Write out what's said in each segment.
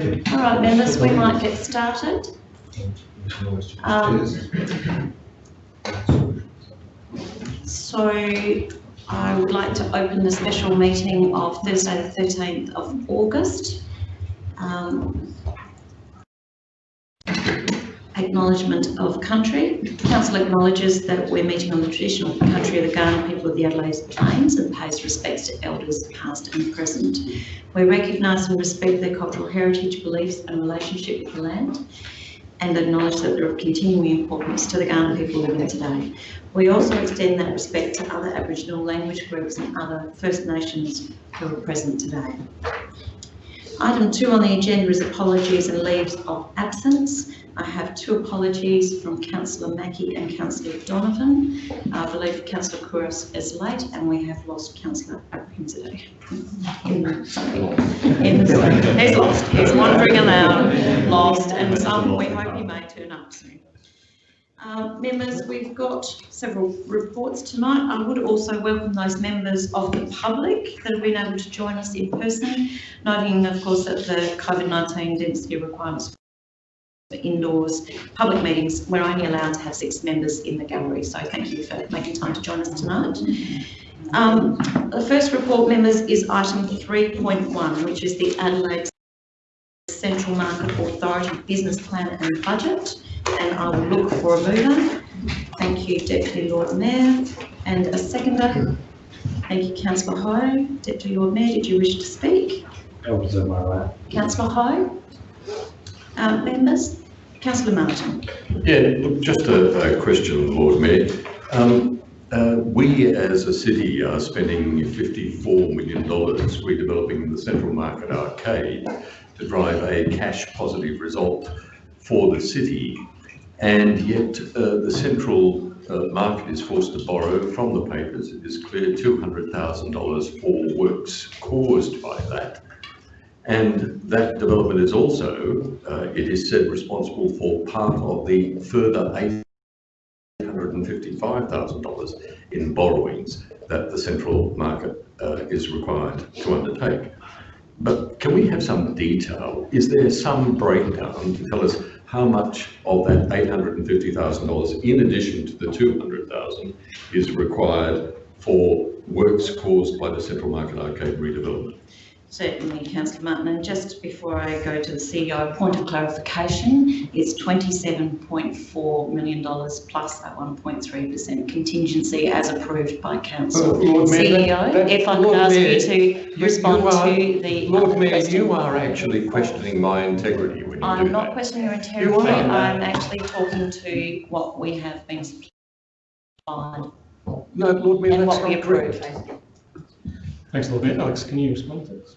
All right, members, we might get started. Um, So I would like to open the special meeting of Thursday, the 13th of August. Um, Acknowledgement of country. Council acknowledges that we're meeting on the traditional country of the Kaurna people of the Adelaide Plains and pays respects to elders past and present. We recognise and respect their cultural heritage, beliefs and relationship with the land and acknowledge that they're of continuing importance to the Kaurna people living today. We also extend that respect to other Aboriginal language groups and other First Nations who are present today. Item two on the agenda is apologies and leaves of absence. I have two apologies from councillor Mackie and councillor Donovan. I believe councillor Couros is late and we have lost councillor Abrahimzadeh. He's lost, he's wandering around, lost, and some, we hope he may turn up soon. Uh, members, we've got several reports tonight. I would also welcome those members of the public that have been able to join us in person, noting, of course, that the COVID-19 density requirements indoors public meetings, we're only allowed to have six members in the gallery. So thank you for making time to join us tonight. Um, the first report, members, is item 3.1, which is the Adelaide Central Market Authority Business Plan and Budget and I will look for a mover. Thank you, Deputy Lord Mayor. And a seconder. Thank you, Councillor Hou. Deputy Lord Mayor, did you wish to speak? That was my lap. Councillor Hou? Um, members? Councillor Martin? Yeah, look, just a, a question, Lord Mayor. Um, uh, we as a city are spending $54 million redeveloping the Central Market Arcade to drive a cash positive result for the city. And yet uh, the central uh, market is forced to borrow from the papers. It is clear $200,000 for works caused by that. And that development is also, uh, it is said, responsible for part of the further $855,000 in borrowings that the central market uh, is required to undertake. But can we have some detail? Is there some breakdown to tell us how much of that $850,000 in addition to the 200,000 is required for works caused by the Central Market Arcade redevelopment? Certainly, Councillor Martin. And just before I go to the CEO, a point of clarification, it's $27.4 million plus that 1.3% contingency as approved by Council. Well, Lord CEO, that- that- if I could Lord ask Mayor, you to you- respond you are- to the Lord Mayor, question. you are actually questioning my integrity when you do I'm not that. questioning your integrity, are. I'm actually talking to what we have been supplied No, Lord Mayor, and that's what we not approved. Thanks, Lord Mayor. Alex, can you respond to this?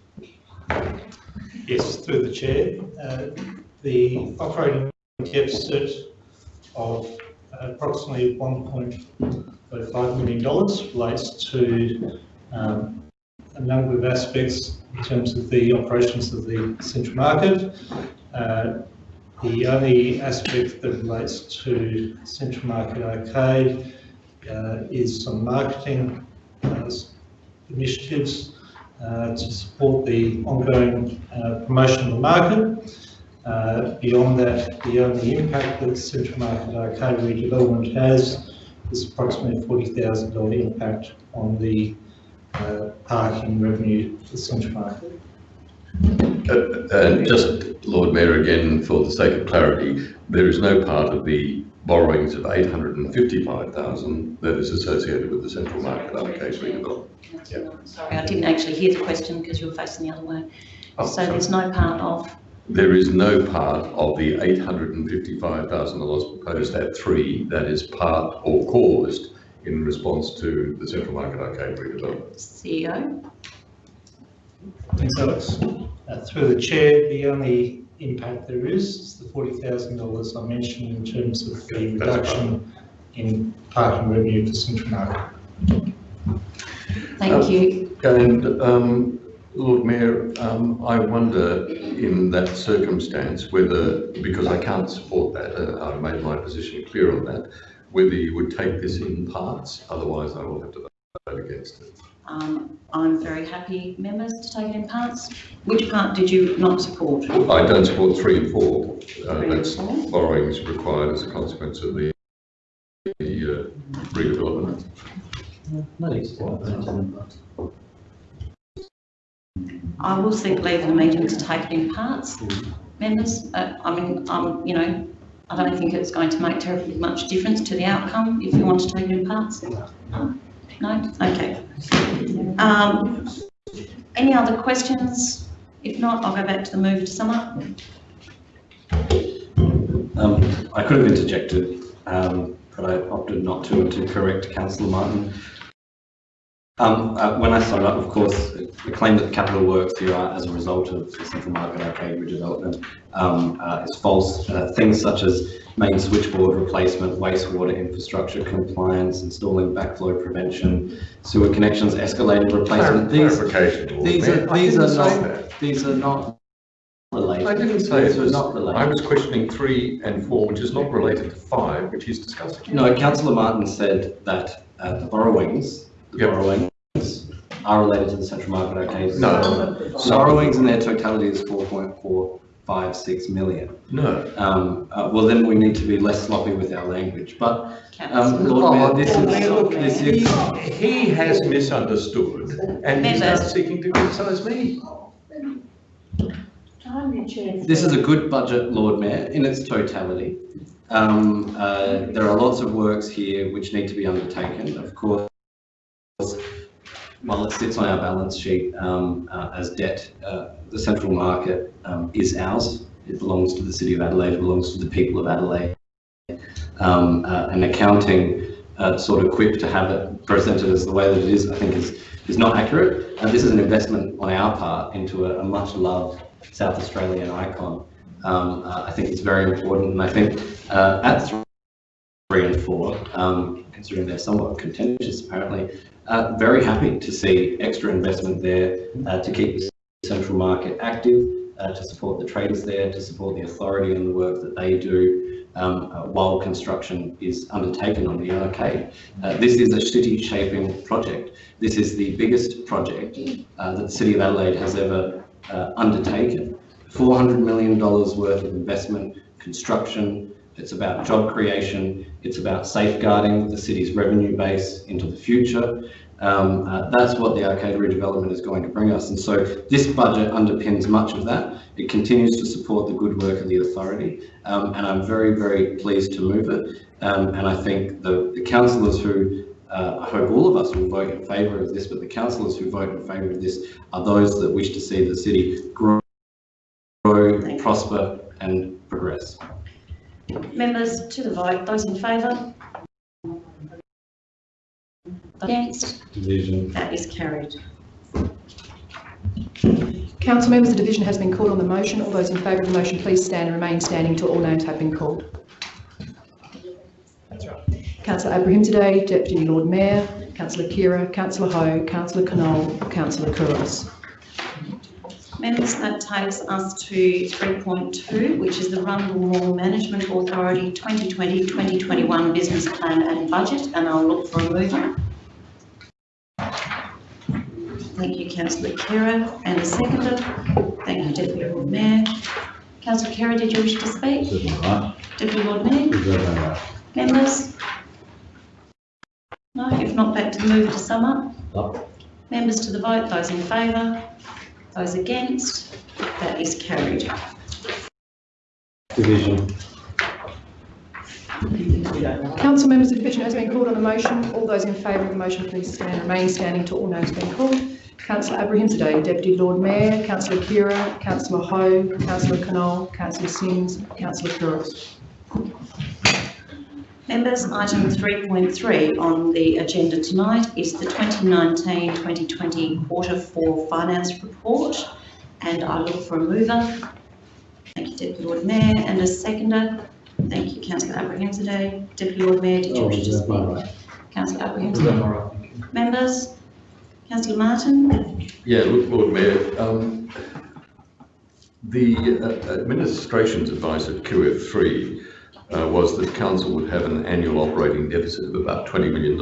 Yes, through the chair. Uh, The operating deficit of approximately $1.5 million relates to um, a number of aspects in terms of the operations of the central market. Uh, The only aspect that relates to Central Market Arcade uh, is some marketing uh, initiatives to support the ongoing uh, promotion of the market. Uh, Beyond that, beyond the only impact that Central Market Arcade redevelopment has is approximately $40,000 impact on the uh, parking revenue for Central Market. Uh, And just, Lord Mayor, again, for the sake of clarity, there is no part of the borrowings of 855,000 that is associated with the Central Market Arcade redevelopment. Sorry, I didn't actually hear the question because you were facing the other way. Oh, So sorry. there's no part of, There is no part of the $855,000 proposed at three that is part or caused in response to the Central Market Arcade redevelopment. CEO? Thanks, Alex. Uh, Through the chair, the only impact there is is the $40,000 I mentioned in terms of the That's reduction in parking revenue for Central Market. Thank Um, you. And um, Lord Mayor, um, I wonder in that circumstance whether, because I can't support that, uh, I've made my position clear on that, whether you would take this in parts, otherwise I will have to vote against it. Um, I'm very happy, members, to take it in parts. Which part did you not support? I don't support three and four. Uh, Three and That's four? borrowings required as a consequence of the the, uh, redevelopment. I will seek leave of the meeting to take it in parts. Members, uh, I mean, um, you know, I don't think it's going to make terribly much difference to the outcome if you want to take it in parts. No? Okay. Um, any other questions? If not, I'll go back to the mover to sum up. Um, I could have interjected, um, but I opted not to, to correct councillor Martin. Um, uh, when I summed up, of course, the claim that the capital works here are as a result of the Central Market Arcade redevelopment um, uh, is false. Uh, things such as main switchboard replacement, wastewater infrastructure compliance, installing backflow prevention, sewer connections, escalator replacement, these, these are, these are not, that. these are not related. I didn't say These it are was, not related. I was questioning three and four, which is not related to five, which he's discussing. No, councillor Martin said that uh, the borrowings. Borrowings are related to the central market arcade. No. The Borrowings in their totality is four point four five six million. No. Um, uh, well, then we need to be less sloppy with our language, but, um, Councillor. Lord Mayor, this is, look, this He, is, he has misunderstood and he's now seeking to criticise me. this is a good budget, Lord Mayor, in its totality. Um, uh, there are lots of works here which need to be undertaken, of course. While it sits on our balance sheet um, uh, as debt, uh, the central market um, is ours. It belongs to the City of Adelaide, it belongs to the people of Adelaide. Um, uh, and accounting uh, sort of quick to have it presented as the way that it is, I think is, is not accurate. And this is an investment on our part into a, a much loved South Australian icon. Um, uh, I think it's very important and I think uh, at three and four, um, considering they're somewhat contentious apparently, uh, very happy to see extra investment there uh, to keep the central market active, uh, to support the traders there, to support the authority and the work that they do um, uh, while construction is undertaken on the arcade. Uh, this is a city shaping project. This is the biggest project uh, that the City of Adelaide has ever undertaken. $400 million worth of investment, construction, it's about job creation, it's about safeguarding the city's revenue base into the future. Um, uh, that's what the arcade redevelopment is going to bring us. And so this budget underpins much of that. It continues to support the good work of the authority. Um, and I'm very, very pleased to move it. Um, and I think the, the councillors who, uh, I hope all of us will vote in favour of this, but the councillors who vote in favour of this are those that wish to see the city grow, grow prosper and progress. Members, to the vote, those in favour? Against? Division. That is carried. Council members, the division has been called on the motion. All those in favour of the motion, please stand and remain standing till all names have been called. That's right. Councillor Abrahimzadeh, Deputy Lord Mayor, Councillor Khera, Councillor Hou, Councillor Knoll, Councillor Couros. Members, that takes us to 3.2, which is the Rundle Mall Management Authority 2020-2021 Business Plan and Budget, and I'll look for a mover. Thank you, councillor Khera, and a seconder. Thank you, Deputy Lord Mayor. Councillor Khera, did you wish to speak? Deputy Lord Mayor? Members? No, if not, back to the mover to sum up. Members to the vote, those in favour, those against, that is carried. Division. Council members, the division has been called on the motion. All those in favour of the motion, please stand and remain standing till all names have been called. Councillor Abrahimzadeh, Deputy Lord Mayor, Councillor Khera, Councillor Hou, Councillor Knoll, Councillor Sims, Councillor Couros. Members, item 3.3 on the agenda tonight is the 2019-2020 Quarter 4 Finance Report, and I look for a mover. Thank you, Deputy Lord Mayor, and a seconder. Thank you, Councillor Abrahimzadeh. Deputy Lord Mayor, did you wish to speak? Councillor Abrahimzadeh. Members, Councillor Martin? Yeah, look, Lord Mayor, um, the uh, administration's advice at QF3 uh, was that council would have an annual operating deficit of about $20 million.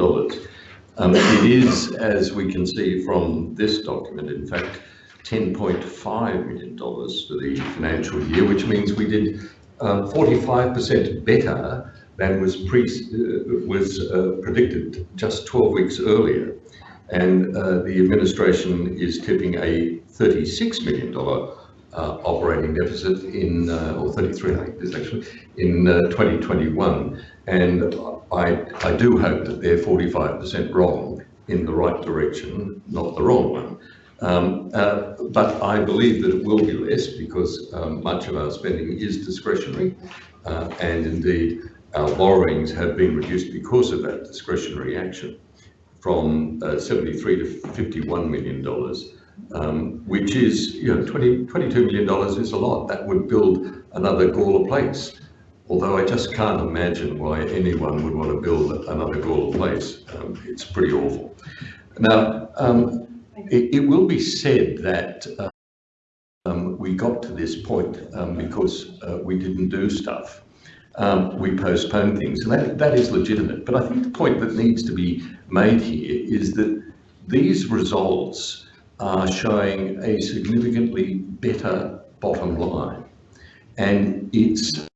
Um, it is, as we can see from this document, in fact, $10.5 million for the financial year, which means we did um, 45% better than was pre, uh, was uh, predicted just 12 weeks earlier. And uh, the administration is tipping a $36 million operating deficit in, uh, or 33, I think it is actually, in uh, 2021. And I, I do hope that they're 45% wrong in the right direction, not the wrong one. Um, uh, but I believe that it will be less because um, much of our spending is discretionary. Uh, and indeed, our borrowings have been reduced because of that discretionary action from uh, 73 to 51 million dollars, um, which is, you know, 20, 22 million dollars is a lot. That would build another Gawler Place. Although I just can't imagine why anyone would want to build another Gawler Place. Um, it's pretty awful. Now, um, it, it will be said that um, we got to this point um, because uh, we didn't do stuff. Um, we postponed things, and that, that is legitimate. But I think the point that needs to be made here is that these results are showing a significantly better bottom line. And it's,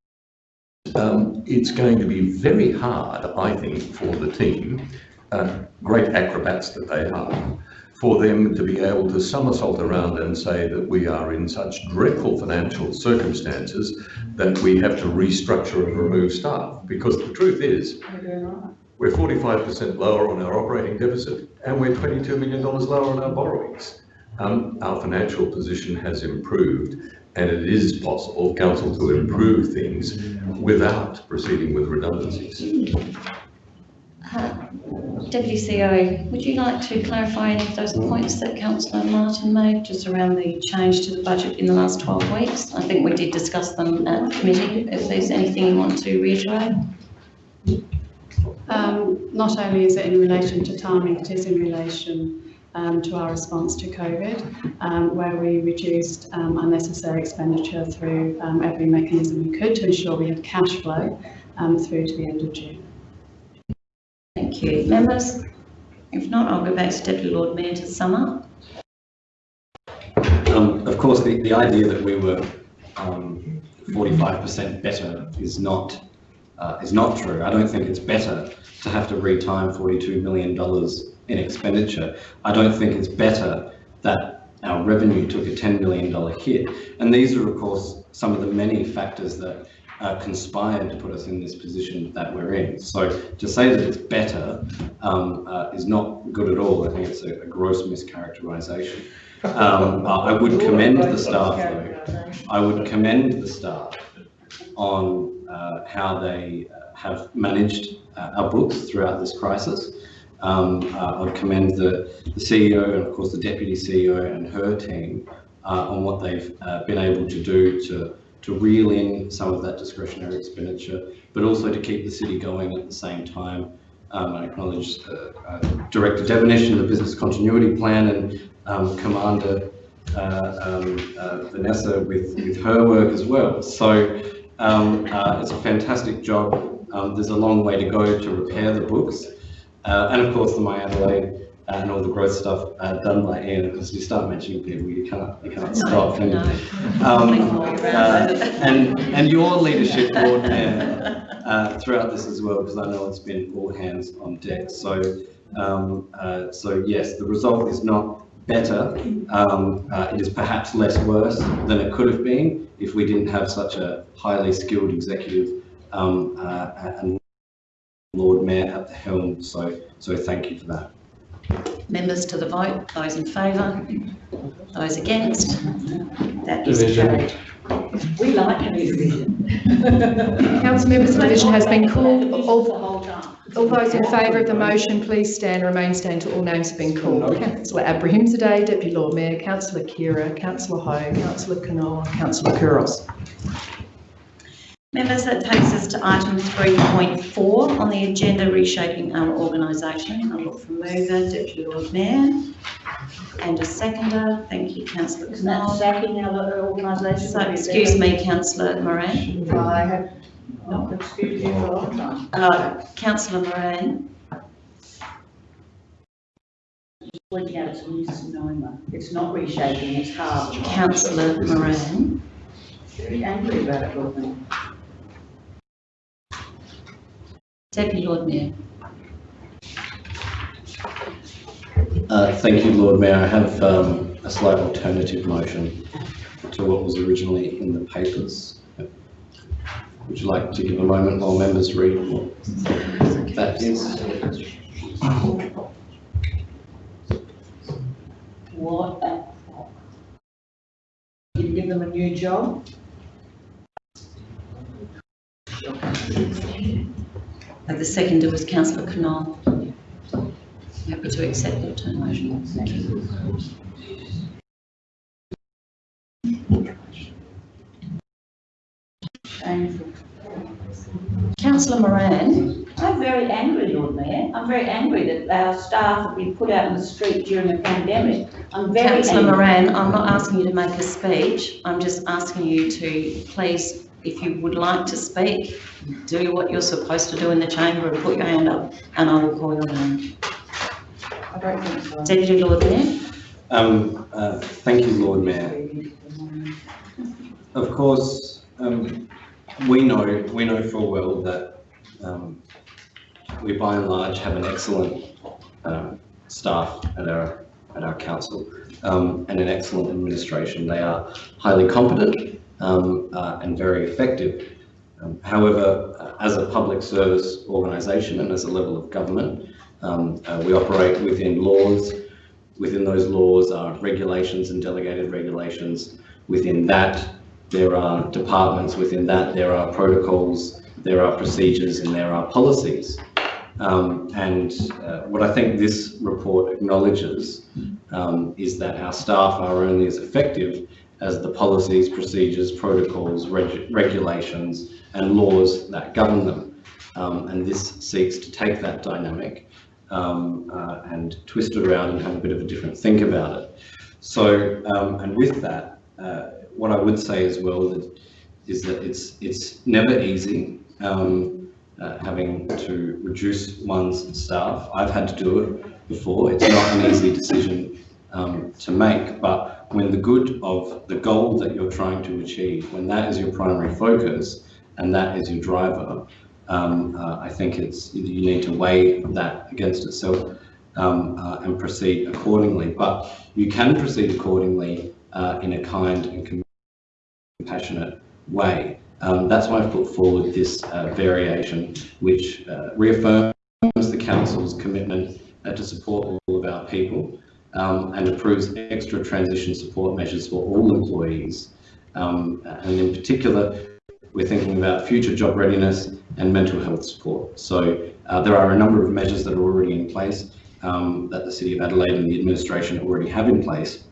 um, it's going to be very hard, I think, for the team, uh, great acrobats that they are, for them to be able to somersault around and say that we are in such dreadful financial circumstances that we have to restructure and remove staff. Because the truth is, we're 45% lower on our operating deficit and we're $22 million lower on our borrowings. Um, our financial position has improved and it is possible, council, to improve things without proceeding with redundancies. Uh, Deputy CEO, would you like to clarify any of those points that councillor Martin made, just around the change to the budget in the last 12 weeks? I think we did discuss them at committee. If there's anything you want to reiterate? Um, not only is it in relation to timing, it is in relation um, to our response to COVID, um, where we reduced um, unnecessary expenditure through um, every mechanism we could to ensure we had cash flow um, through to the end of June. Thank you. Members? If not, I'll go back to Deputy Lord Mayor to sum up. Um, of course, the, the idea that we were um, 45% better is not uh, is not true. I don't think it's better to have to retime $42 million in expenditure. I don't think it's better that our revenue took a $10 million hit. And these are, of course, some of the many factors that uh, conspired to put us in this position that we're in. So to say that it's better um, uh, is not good at all. I think it's a, a gross mischaracterization. Um, I would commend the staff though. I would commend the staff on uh, how they uh, have managed uh, our books throughout this crisis. Um, uh, I'd commend the, the CEO and of course the Deputy CEO and her team on what they've been able to do to, to reel in some of that discretionary expenditure, but also to keep the city going at the same time. Um, I acknowledge uh, uh, Director Devonish and the Business Continuity Plan and um, Commander uh, um, Vanessa with, with her work as well. So um, uh, it's a fantastic job. Um, there's a long way to go to repair the books. Uh, and of course the My Adelaide and all the growth stuff uh, done by Ian, because you start mentioning people, you can't, you can't stop. And, No. um, uh, and, and your leadership, Lord Mayor, uh, throughout this as well, because I know it's been all hands on deck. So, um, uh, so yes, the result is not better. Um, uh, it is perhaps less worse than it could have been if we didn't have such a highly skilled executive um, uh, and Lord Mayor at the helm. So, so thank you for that. Members to the vote, those in favour, those against, that is Division. carried. We like a division. Council members, the division has been called. All, The whole time. All those in favour of the motion, please stand and remain standing till all names have been called. Councillor Abrahimzadeh, Deputy Lord Mayor, Councillor Khera, Councillor Hou, Councillor Knoll, Councillor Couros. Members, that takes us to item 3.4 on the agenda, reshaping our organisation. I'll look for mover, Deputy Lord Mayor, and a seconder. Thank you, councillor Isn't that sacking our organisation? So, excuse me, councillor Moran. I have not excused you for a long time. Uh, councillor Moran. just pointing out it's a misnomer. It's not reshaping, it's halving. Councillor Moran. Very angry about it, Lord Mayor. Deputy Lord Mayor. Uh, Thank you, Lord Mayor. I have um, a slight alternative motion to what was originally in the papers. Would you like to give a moment while members read what that is? What a fuck. You give them a new job? Uh, The seconder was councillor Knoll. Happy to accept the alternate motion. Thank you. Councillor Moran. I'm very angry, Lord Mayor. I'm very angry that our staff have been put out in the street during a pandemic. I'm very Councillor angry. Moran, I'm not asking you to make a speech. I'm just asking you to please, if you would like to speak, do what you're supposed to do in the chamber and put your hand up and I will call your name. I don't think so. Deputy Lord Mayor. Um, uh, Thank you, Lord Mayor. Of course, um, we know, we know full well that um, we by and large have an excellent um, staff at our, at our council um, and an excellent administration. They are highly competent um, uh, and very effective. Um, However, uh, as a public service organisation and as a level of government, um, uh, we operate within laws. Within those laws are regulations and delegated regulations. Within that, there are departments. Within that, there are protocols, there are procedures, and there are policies. Um, and uh, what I think this report acknowledges um, is that our staff are only as effective as the policies, procedures, protocols, reg- regulations, and laws that govern them. Um, and this seeks to take that dynamic um, uh, and twist it around and have a bit of a different think about it. So, um, and with that, uh, what I would say as well that is that it's it's never easy um, uh, having to reduce one's staff. I've had to do it before. It's not an easy decision um, to make, but when the good of the goal that you're trying to achieve, when that is your primary focus and that is your driver, um, uh, I think it's you need to weigh that against itself um, uh, and proceed accordingly. But you can proceed accordingly uh, in a kind and compassionate way. Um, that's why I've put forward this uh, variation, which uh, reaffirms the council's commitment uh, to support all of our people um, and approves extra transition support measures for all employees. Um, and in particular, we're thinking about future job readiness and mental health support. So uh, there are a number of measures that are already in place um, that the City of Adelaide and the administration already have in place.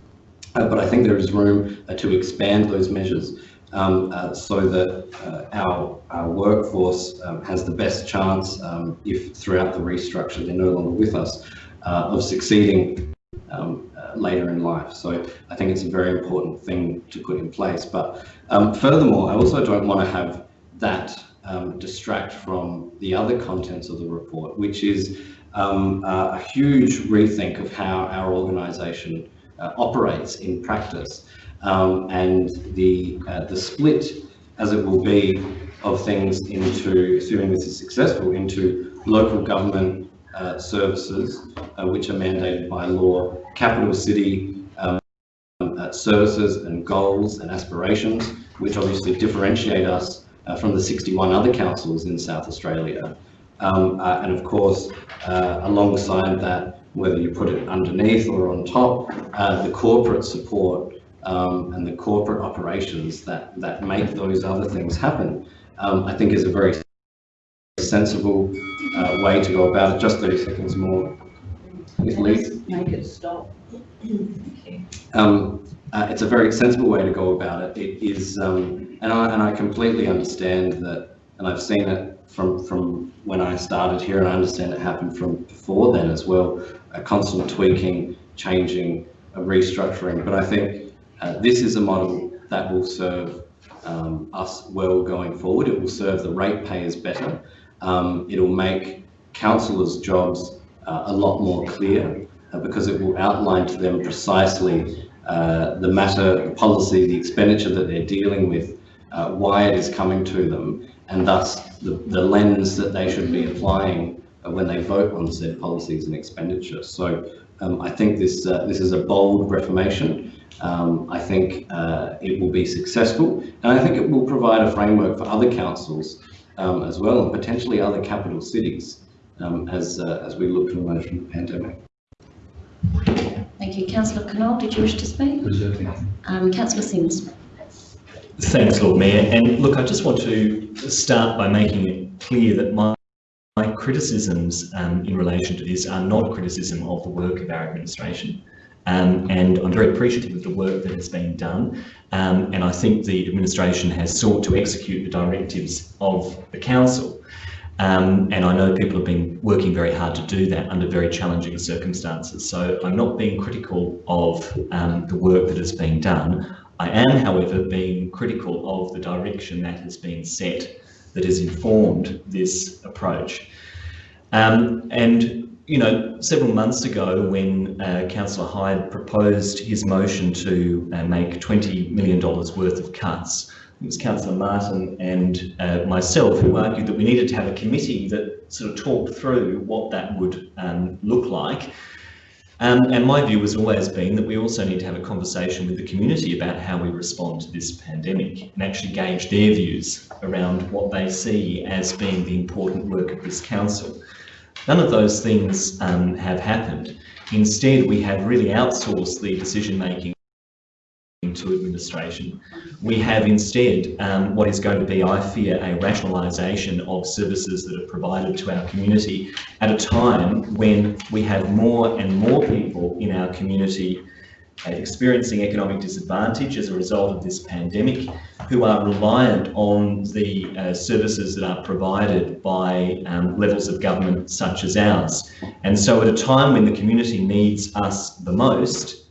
Uh, but I think there is room uh, to expand those measures um, uh, so that our, our workforce um, has the best chance, um, if throughout the restructure they're no longer with us, of succeeding um, uh, later in life. So I think it's a very important thing to put in place. But um, furthermore, I also don't want to have that um, distract from the other contents of the report, which is uh, a huge rethink of how our organisation operates in practice, um, and the uh, the split, as it will be, of things into, assuming this is successful, into local government uh, services, uh, which are mandated by law, capital city um, uh, services and goals and aspirations, which obviously differentiate us uh, from the 61 other councils in South Australia. Um, uh, and of course, uh, alongside that, whether you put it underneath or on top, uh, the corporate support um, and the corporate operations that, that make those other things happen, um, I think is a very sensible uh, way to go about it. Just 30 seconds more. If Make it stop. um, uh, it's a very sensible way to go about it. It is, um, and I and I completely understand that, and I've seen it from from when I started here, and I understand it happened from before then as well. A constant tweaking, changing, a restructuring. But I think uh, this is a model that will serve um, us well going forward. It will serve the ratepayers better. Um, it'll make councillors' jobs uh, a lot more clear uh, because it will outline to them precisely uh, the matter, the policy, the expenditure that they're dealing with, uh, why it is coming to them, and thus the, the lens that they should be applying uh, when they vote on said policies and expenditure. So um, I think this uh, this is a bold reformation. Um, I think uh, it will be successful, and I think it will provide a framework for other councils um, as well, and potentially other capital cities um, as uh, as we look to emerge from the pandemic. Thank you. Councillor Knoll, did you wish to speak? Um, Councillor Simms. Thanks, Lord Mayor. And look, I just want to start by making it clear that my, my criticisms um, in relation to this are not criticism of the work of our administration. Um, and I'm very appreciative of the work that has been done. Um, and I think the administration has sought to execute the directives of the council. Um, and I know people have been working very hard to do that under very challenging circumstances. So I'm not being critical of um, the work that has been done. I am, however, being critical of the direction that has been set that has informed this approach. Um, and, you know, several months ago when uh, Councillor Hyde proposed his motion to uh, make $20 million worth of cuts, it was Councillor Martin and uh, myself who argued that we needed to have a committee that sort of talked through what that would um, look like. Um, and my view has always been that we also need to have a conversation with the community about how we respond to this pandemic and actually gauge their views around what they see as being the important work of this council. None of those things um, have happened. Instead, we have really outsourced the decision making to administration. We have instead um, what is going to be, I fear, a rationalisation of services that are provided to our community at a time when we have more and more people in our community experiencing economic disadvantage as a result of this pandemic, who are reliant on the uh, services that are provided by um, levels of government such as ours. And so at a time when the community needs us the most,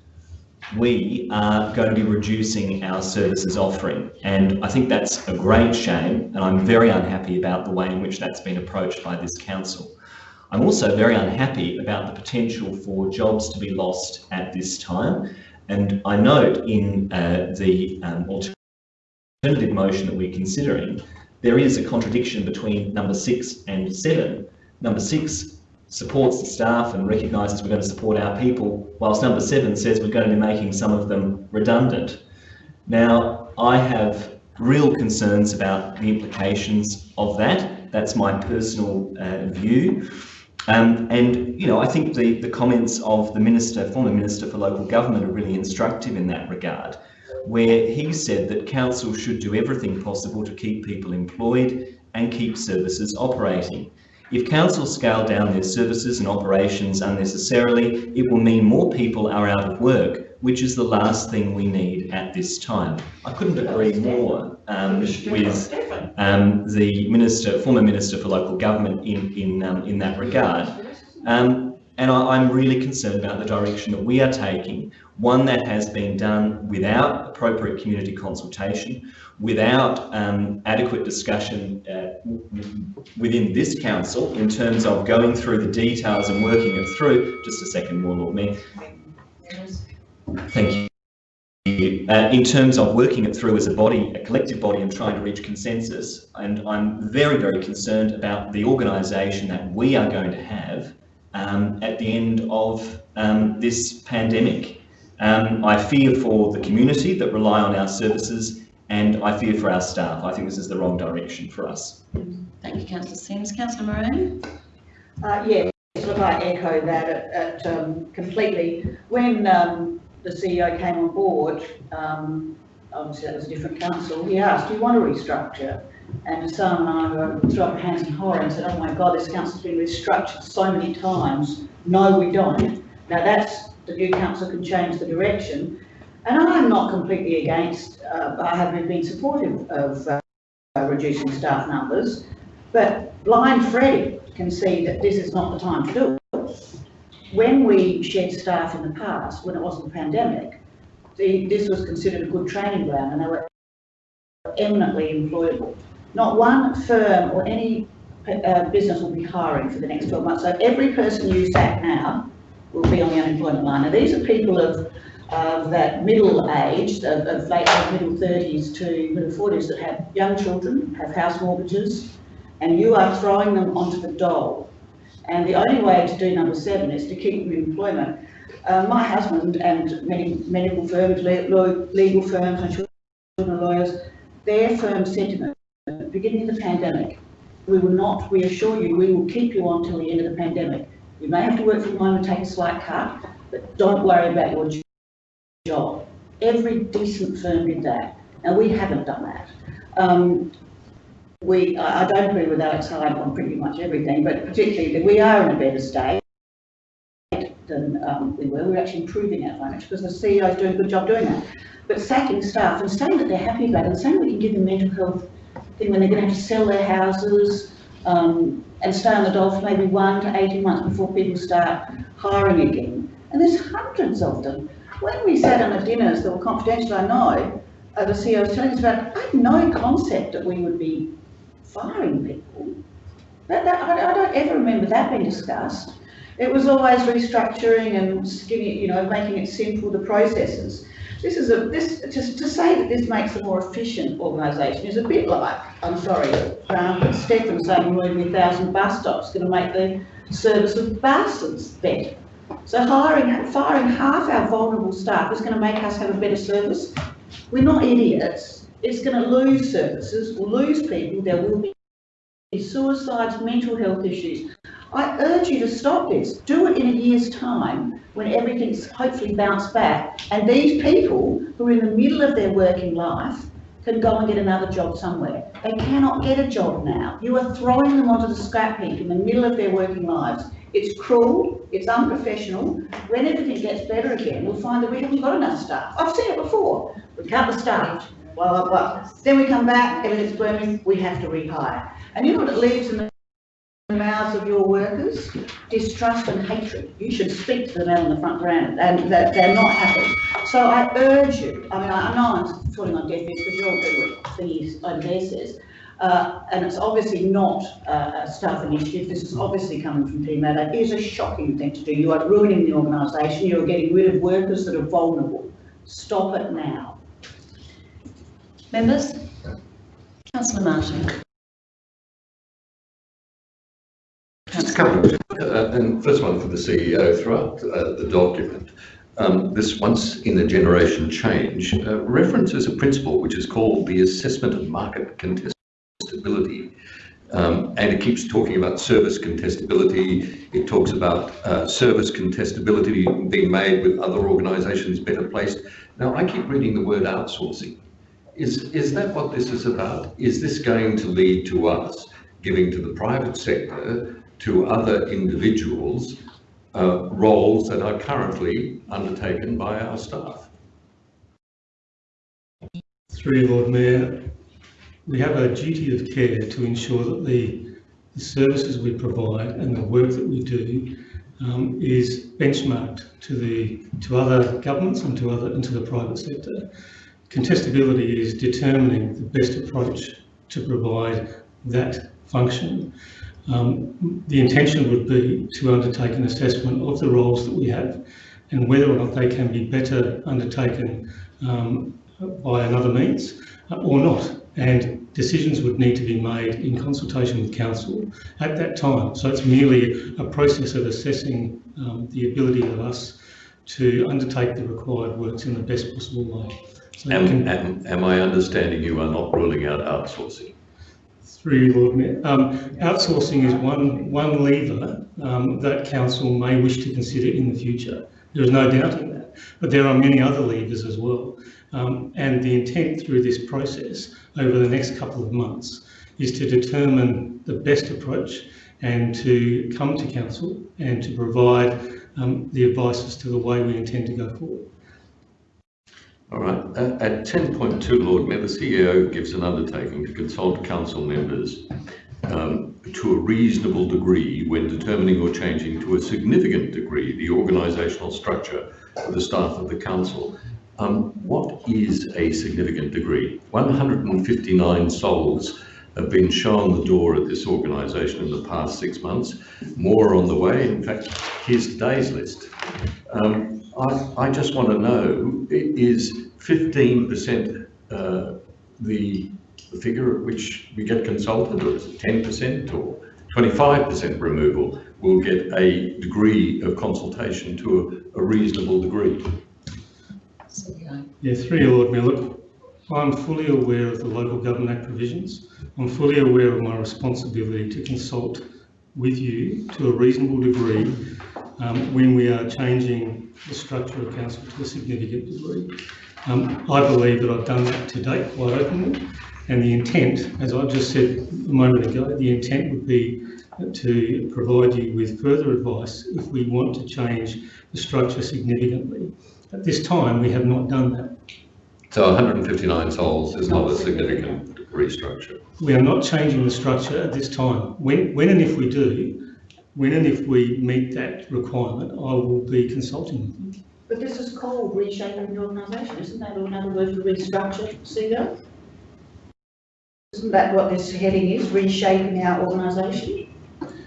we are going to be reducing our services offering. And I think that's a great shame, and I'm very unhappy about the way in which that's been approached by this council. I'm also very unhappy about the potential for jobs to be lost at this time. And I note in uh, the um, alternative motion that we're considering, there is a contradiction between number six and seven. Number six supports the staff and recognises we're going to support our people, whilst number seven says we're going to be making some of them redundant. Now, I have real concerns about the implications of that. That's my personal uh, view. Um, and, you know, I think the, the comments of the Minister, former Minister for Local Government are really instructive in that regard, where he said that council should do everything possible to keep people employed and keep services operating. If councils scale down their services and operations unnecessarily, it will mean more people are out of work, which is the last thing we need at this time. I couldn't agree more um, with um, the minister, former minister for local government in in um, in that regard. Um, and I, am really concerned about the direction that we are taking, one that has been done without appropriate community consultation, without um, adequate discussion uh, within this council in terms of going through the details and working it through. Just a second more, Lord Mayor. Thank you. Uh, in terms of working it through as a body, a collective body and trying to reach consensus. And I'm very, very concerned about the organisation that we are going to have um, at the end of um, this pandemic. Um, I fear for the community that rely on our services and I fear for our staff. I think this is the wrong direction for us. Thank you, Councillor Simms. Councillor Moran? Uh, yes, look, I echo that at, at um, completely. When um, the CEO came on board, um, obviously that was a different council, he asked, do you want to restructure? And Sam and I threw up hands in horror and said, oh my God, this council's been restructured so many times. No, we don't. Now that's, the new council can change the direction. And I'm not completely against, uh, I have been supportive of uh, reducing staff numbers, but blind Freddie can see that this is not the time to do it. When we shed staff in the past, when it wasn't a pandemic, the, this was considered a good training ground and they were eminently employable. Not one firm or any uh, business will be hiring for the next 12 months. So every person you sack now will be on the unemployment line. Now, these are people of, of that middle age, of, of late middle thirties to middle forties that have young children, have house mortgages, and you are throwing them onto the dole. And the only way to do number seven is to keep them in employment. Uh, my husband and many medical firms, legal firms and children lawyers, their firm sentiment, beginning of the pandemic, we will not, we assure you, we will keep you on till the end of the pandemic. You may have to work from home and take a slight cut, but don't worry about your job. Every decent firm did that, and we haven't done that. Um, we, I, don't agree with Alex Hyde on pretty much everything, but particularly that we are in a better state than um, we were. We're actually improving our financial because the CEO is doing a good job doing that. But sacking staff and saying that they're happy about it and saying we can give them mental health thing when they're going to have to sell their houses um, and stay on the dole for maybe one to 18 months before people start hiring again. And there's hundreds of them. When we sat on the dinners that were confidential, I know, the CEO was telling us about, I had no concept that we would be firing people. That, that, I, I don't ever remember that being discussed. It was always restructuring and skinny, you know, making it simple, the processes. This is a, this, to, to say that this makes a more efficient organisation is a bit like, I'm sorry, um, Stefan saying moving a thousand bus stops going to make the service of buses better. So hiring, firing half our vulnerable staff is going to make us have a better service. We're not idiots. It's going to lose services, lose people, there will be suicides, mental health issues. I urge you to stop this. Do it in a year's time when everything's hopefully bounced back. And these people who are in the middle of their working life can go and get another job somewhere. They cannot get a job now. You are throwing them onto the scrap heap in the middle of their working lives. It's cruel, it's unprofessional. When everything gets better again, we'll find that we haven't got enough staff. I've seen it before. We cut the staff, blah, blah, blah. Then we come back, everything's booming, we have to rehire. And you know what it leaves in the mouths of your workers? Distrust and hatred. You should speak to them out on the front ground and that they're not happy. So I urge you, I mean, I know I'm falling on deaf ears because you're all what thingy over there says. Uh, and it's obviously not uh, a staff initiative. This is obviously coming from Matter. It is a shocking thing to do. You are ruining the organisation. You are getting rid of workers that are vulnerable. Stop it now. Members? Councillor Martin. Just a couple uh, and first one for the CEO throughout uh, the document. Um, this once in a generation change uh, references a principle which is called the assessment of market contestability. Um, and it keeps talking about service contestability. It talks about uh, service contestability being made with other organisations better placed. Now, I keep reading the word outsourcing. Is, is that what this is about? Is this going to lead to us giving to the private sector to other individuals uh, roles that are currently undertaken by our staff. Through Lord Mayor, we have a duty of care to ensure that the, the services we provide and the work that we do um, is benchmarked to the to other governments and to other and to the private sector. Contestability is determining the best approach to provide that function. Um, the intention would be to undertake an assessment of the roles that we have and whether or not they can be better undertaken um, by another means uh, or not. And decisions would need to be made in consultation with council at that time. So it's merely a process of assessing um, the ability of us to undertake the required works in the best possible way. So Am, am, am I understanding you are not ruling out outsourcing? Through you, Lord Mayor. Um, outsourcing is one, one lever um, that council may wish to consider in the future. There is no doubt in that. But there are many other levers as well. Um, and the intent through this process over the next couple of months is to determine the best approach and to come to council and to provide um, the advice as to the way we intend to go forward. All right. At, at 10.2, Lord Mayor, the CEO gives an undertaking to consult council members um, to a reasonable degree when determining or changing to a significant degree the organisational structure of the staff of the council. Um, what is a significant degree? 159 souls have been shown the door at this organisation in the past six months. More on the way. In fact, here's today's list. Um, I, I just want to know, is 15% uh, the, figure at which we get consulted, or is it 10% or 25% removal? We'll get a degree of consultation to a, a reasonable degree. Yeah, your Lord look, I'm fully aware of the Local Government Act provisions. I'm fully aware of my responsibility to consult with you to a reasonable degree um, when we are changing the structure of council to a significant degree. Um, I believe that I've done that to date quite openly, and the intent, as I just said a moment ago, the intent would be to provide you with further advice if we want to change the structure significantly. At this time, we have not done that. So 159 souls is not a significant restructure. We are not changing the structure at this time. When, when and if we do, when and if we meet that requirement, I will be consulting with you. But this is called reshaping the organisation, isn't that another word for restructure, CEO? Isn't that what this heading is, reshaping our organisation?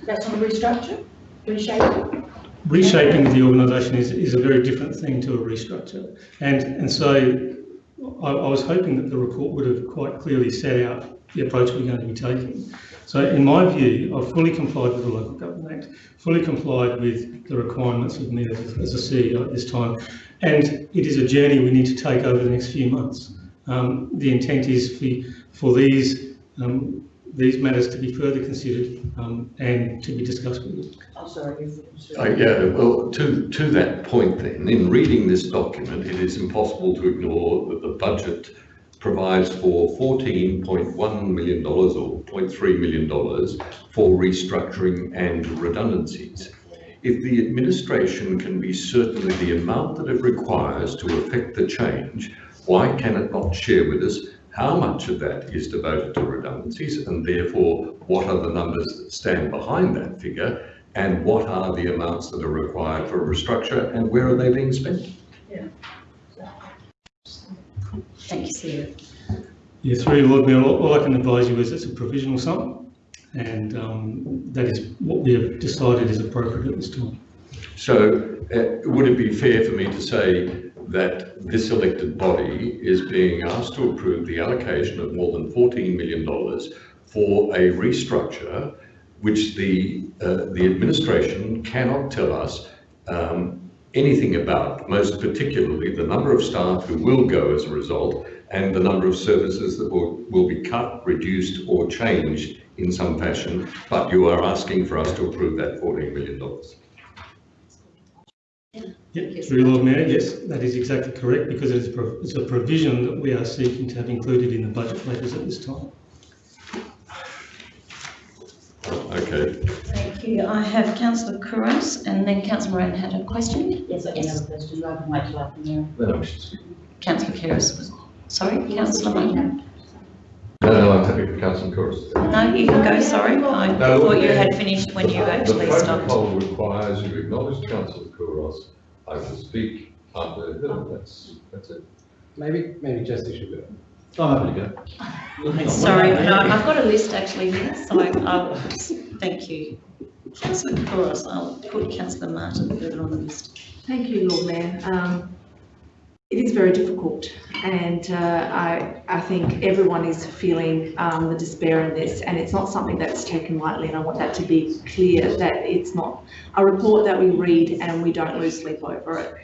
That's not a restructure, reshaping? Reshaping the organisation is, is a very different thing to a restructure. And, and so I, I was hoping that the report would have quite clearly set out the approach we're going to be taking. So in my view, I've fully complied with the Local Government Act, fully complied with the requirements of me as, as a CEO at this time. And it is a journey we need to take over the next few months. Um, the intent is for, for these, um, these matters to be further considered um, and to be discussed with you. Oh, sorry, you've. Uh, yeah, well, to, to that point then, in reading this document, it is impossible to ignore that the budget provides for $14.1 million or $0.3 million for restructuring and redundancies. If the administration can be certain of the amount that it requires to effect the change, why can it not share with us how much of that is devoted to redundancies and therefore what are the numbers that stand behind that figure and what are the amounts that are required for a restructure and where are they being spent? Yeah. Thank you, CEO. Yeah, through you, Lord Mayor, all all I can advise you is it's a provisional sum, and um, that is what we have decided is appropriate at this time. So uh, would it be fair for me to say that this elected body is being asked to approve the allocation of more than $14 million for a restructure which the, uh, the administration cannot tell us um, anything about, most particularly the number of staff who will go as a result and the number of services that will, will be cut, reduced or changed in some fashion, but you are asking for us to approve that $14 million. Yeah, through you, Lord Mayor, yes, that is exactly correct, because it is pro- it's a provision that we are seeking to have included in the budget letters at this time. Okay, Thank you. I have councillor Couros and then councillor Moran had a question. Yes, I can have a question, I can wait till I can hear. Councillor Couros was, sorry, councillor Moran. No, no, I'm happy for Councillor Couros. No, you can go, sorry. I No, thought you had finished when you actually The stopped. protocol requires you acknowledge Councillor Couros. I will speak after her, that's, that's it. Maybe, maybe Jesse should go. I'm happy to go. Sorry, no, I've got a list actually here, so I, I'll, thank you. Councillor Couros, I'll put councillor Martin further on the list. Thank you, Lord Mayor. Um, It is very difficult and uh, I, I think everyone is feeling um, the despair in this and it's not something that's taken lightly and I want that to be clear that it's not a report that we read and we don't lose sleep over it.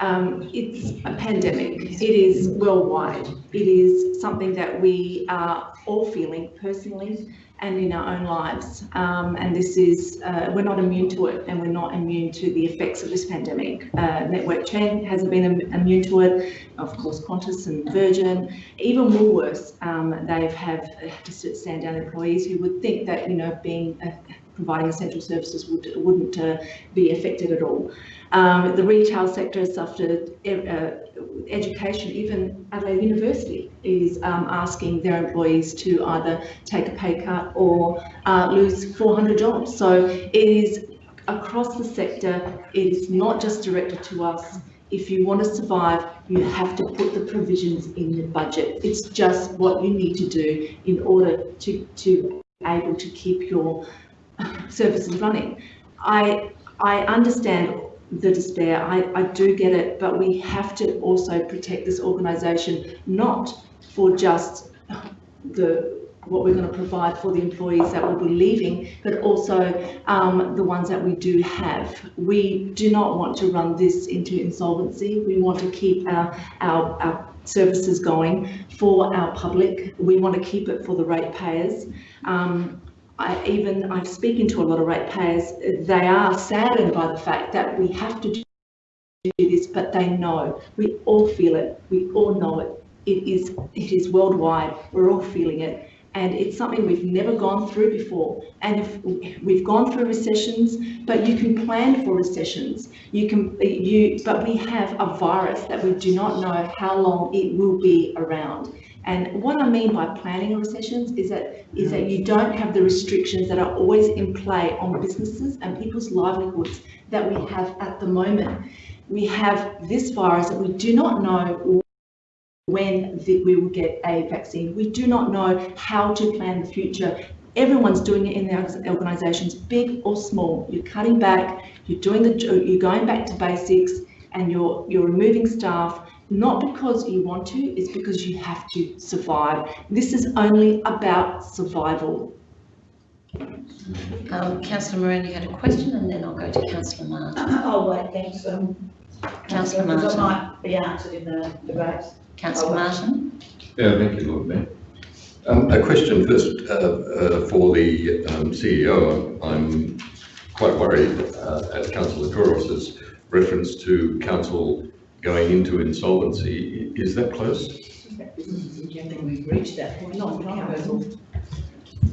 Um, It's a pandemic. It is worldwide. It is something that we are all feeling personally and in our own lives. Um, and this is, uh, we're not immune to it and we're not immune to the effects of this pandemic. Uh, Network 10 hasn't been immune to it. Of course, Qantas and Virgin, even Woolworths, um, they've had to sit- stand down employees who would think that, you know, being, uh, providing essential services would, wouldn't uh, be affected at all. Um, the retail sector has suffered, uh, education, even Adelaide University is um, asking their employees to either take a pay cut or uh, lose 400 jobs. So it is across the sector. It is not just directed to us. if you want to survive, you have to put the provisions in the budget. It's just what you need to do in order to, to able to keep your services running. I, I understand the despair, I, I do get it, but we have to also protect this organisation, not for just the what we're going to provide for the employees that will be leaving, but also um, the ones that we do have. We do not want to run this into insolvency. We want to keep our, our, our services going for our public. We want to keep it for the ratepayers. Um, I even, I'm speaking to a lot of ratepayers, they are saddened by the fact that we have to do this, but they know, we all feel it, we all know it. It is, it is worldwide, we're all feeling it. And it's something we've never gone through before. And if we've gone through recessions, but you can plan for recessions. You can, you, but we have a virus that we do not know how long it will be around. And what I mean by planning a recessions is that is that you don't have the restrictions that are always in play on businesses and people's livelihoods that we have at the moment. We have this virus that we do not know when the, we will get a vaccine. We do not know how to plan the future. Everyone's doing it in their organisations, big or small. You're cutting back. You're doing the. You're going back to basics, and you're you're removing staff not because you want to, it's because you have to survive. This is only about survival. Um, Councillor Moran, you had a question and then I'll go to Councillor Martin. Oh, wait, thanks, um. Councillor because Martin. I might be answered in the debate. Councillor Martin. Yeah, thank you, Lord Mayor. Um, a question first uh, uh, for the um, CEO. I'm quite worried uh, at Councillor Couros's reference to council going into insolvency. Is that close? We've reached that point a long time ago.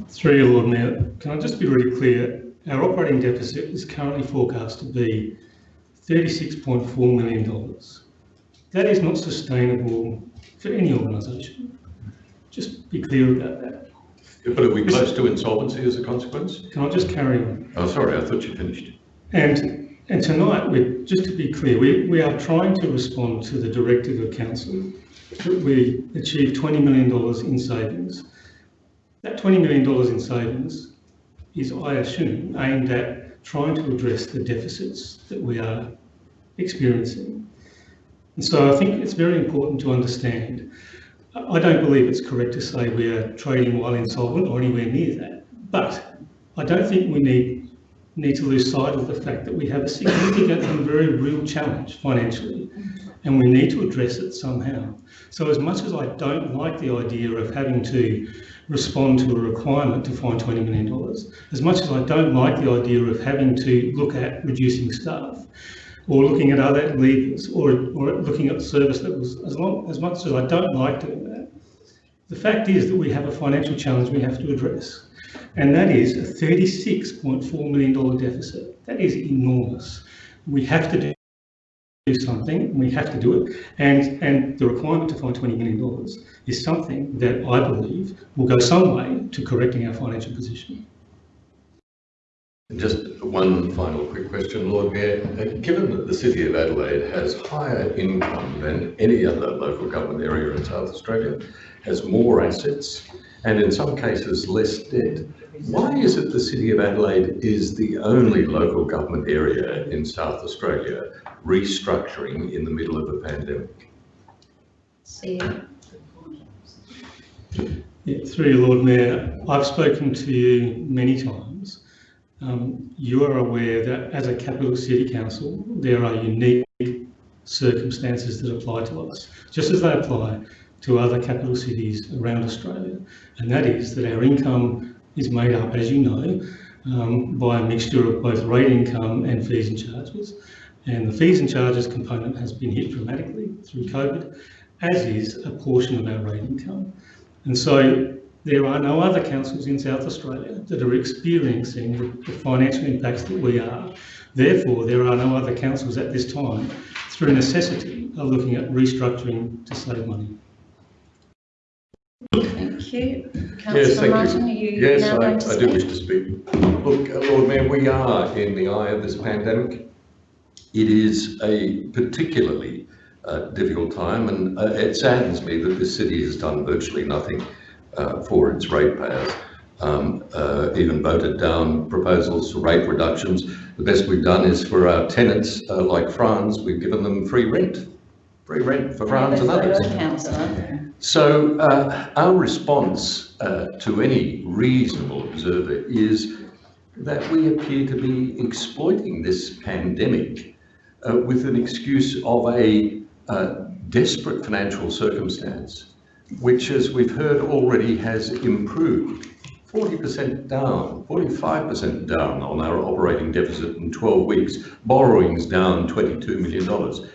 Through you, Lord Mayor, can I just be really clear? Our operating deficit is currently forecast to be $36.4 million. That is not sustainable for any organisation. Just be clear about that. But are we close to insolvency as a consequence? Can I just carry on? Oh, sorry, I thought you finished. And, and tonight, we just to be clear, we, we are trying to respond to the directive of council that we achieve $20 million in savings. That $20 million in savings is, I assume, aimed at trying to address the deficits that we are experiencing. And so I think it's very important to understand. I don't believe it's correct to say we are trading while insolvent or anywhere near that. But I don't think we need need to lose sight of the fact that we have a significant and very real challenge financially, and we need to address it somehow. So as much as I don't like the idea of having to respond to a requirement to find $20 million, as much as I don't like the idea of having to look at reducing staff, or looking at other levers, or, or looking at service levels, as, long, as much as I don't like doing that, the fact is that we have a financial challenge we have to address and that is a $36.4 million deficit. That is enormous. We have to do something, we have to do it, and, and the requirement to find $20 million is something that I believe will go some way to correcting our financial position. Just one final quick question, Lord Mayor. Uh, Given that the City of Adelaide has higher income than any other local government area in South Australia, has more assets, and in some cases less debt, why is it the City of Adelaide is the only local government area in South Australia restructuring in the middle of a pandemic? See Yeah, through you, Lord Mayor, I've spoken to you many times. Um, you are aware that as a capital city council, there are unique circumstances that apply to us, just as they apply to other capital cities around Australia. And that is that our income is made up, as you know, um, by a mixture of both rate income and fees and charges. And the fees and charges component has been hit dramatically through COVID, as is a portion of our rate income. And so there are no other councils in South Australia that are experiencing the financial impacts that we are. Therefore, there are no other councils at this time, through necessity, are looking at restructuring to save money. You. Yes, Councillor thank Martin, are you. you Yes, now I, going to I speak? do wish to speak. Look, uh, Lord Mayor, we are in the eye of this pandemic. It is a particularly uh, difficult time and uh, it saddens me that this city has done virtually nothing uh, for its ratepayers. Um, uh, even voted down proposals for rate reductions. The best we've done is for our tenants, uh, like France, we've given them free rent, free rent for France and others. Councillor. So uh, our response uh, to any reasonable observer is that we appear to be exploiting this pandemic uh, with an excuse of a uh, desperate financial circumstance, which, as we've heard already, has improved. 40% down, 45% down on our operating deficit in 12 weeks, borrowings down $22 million.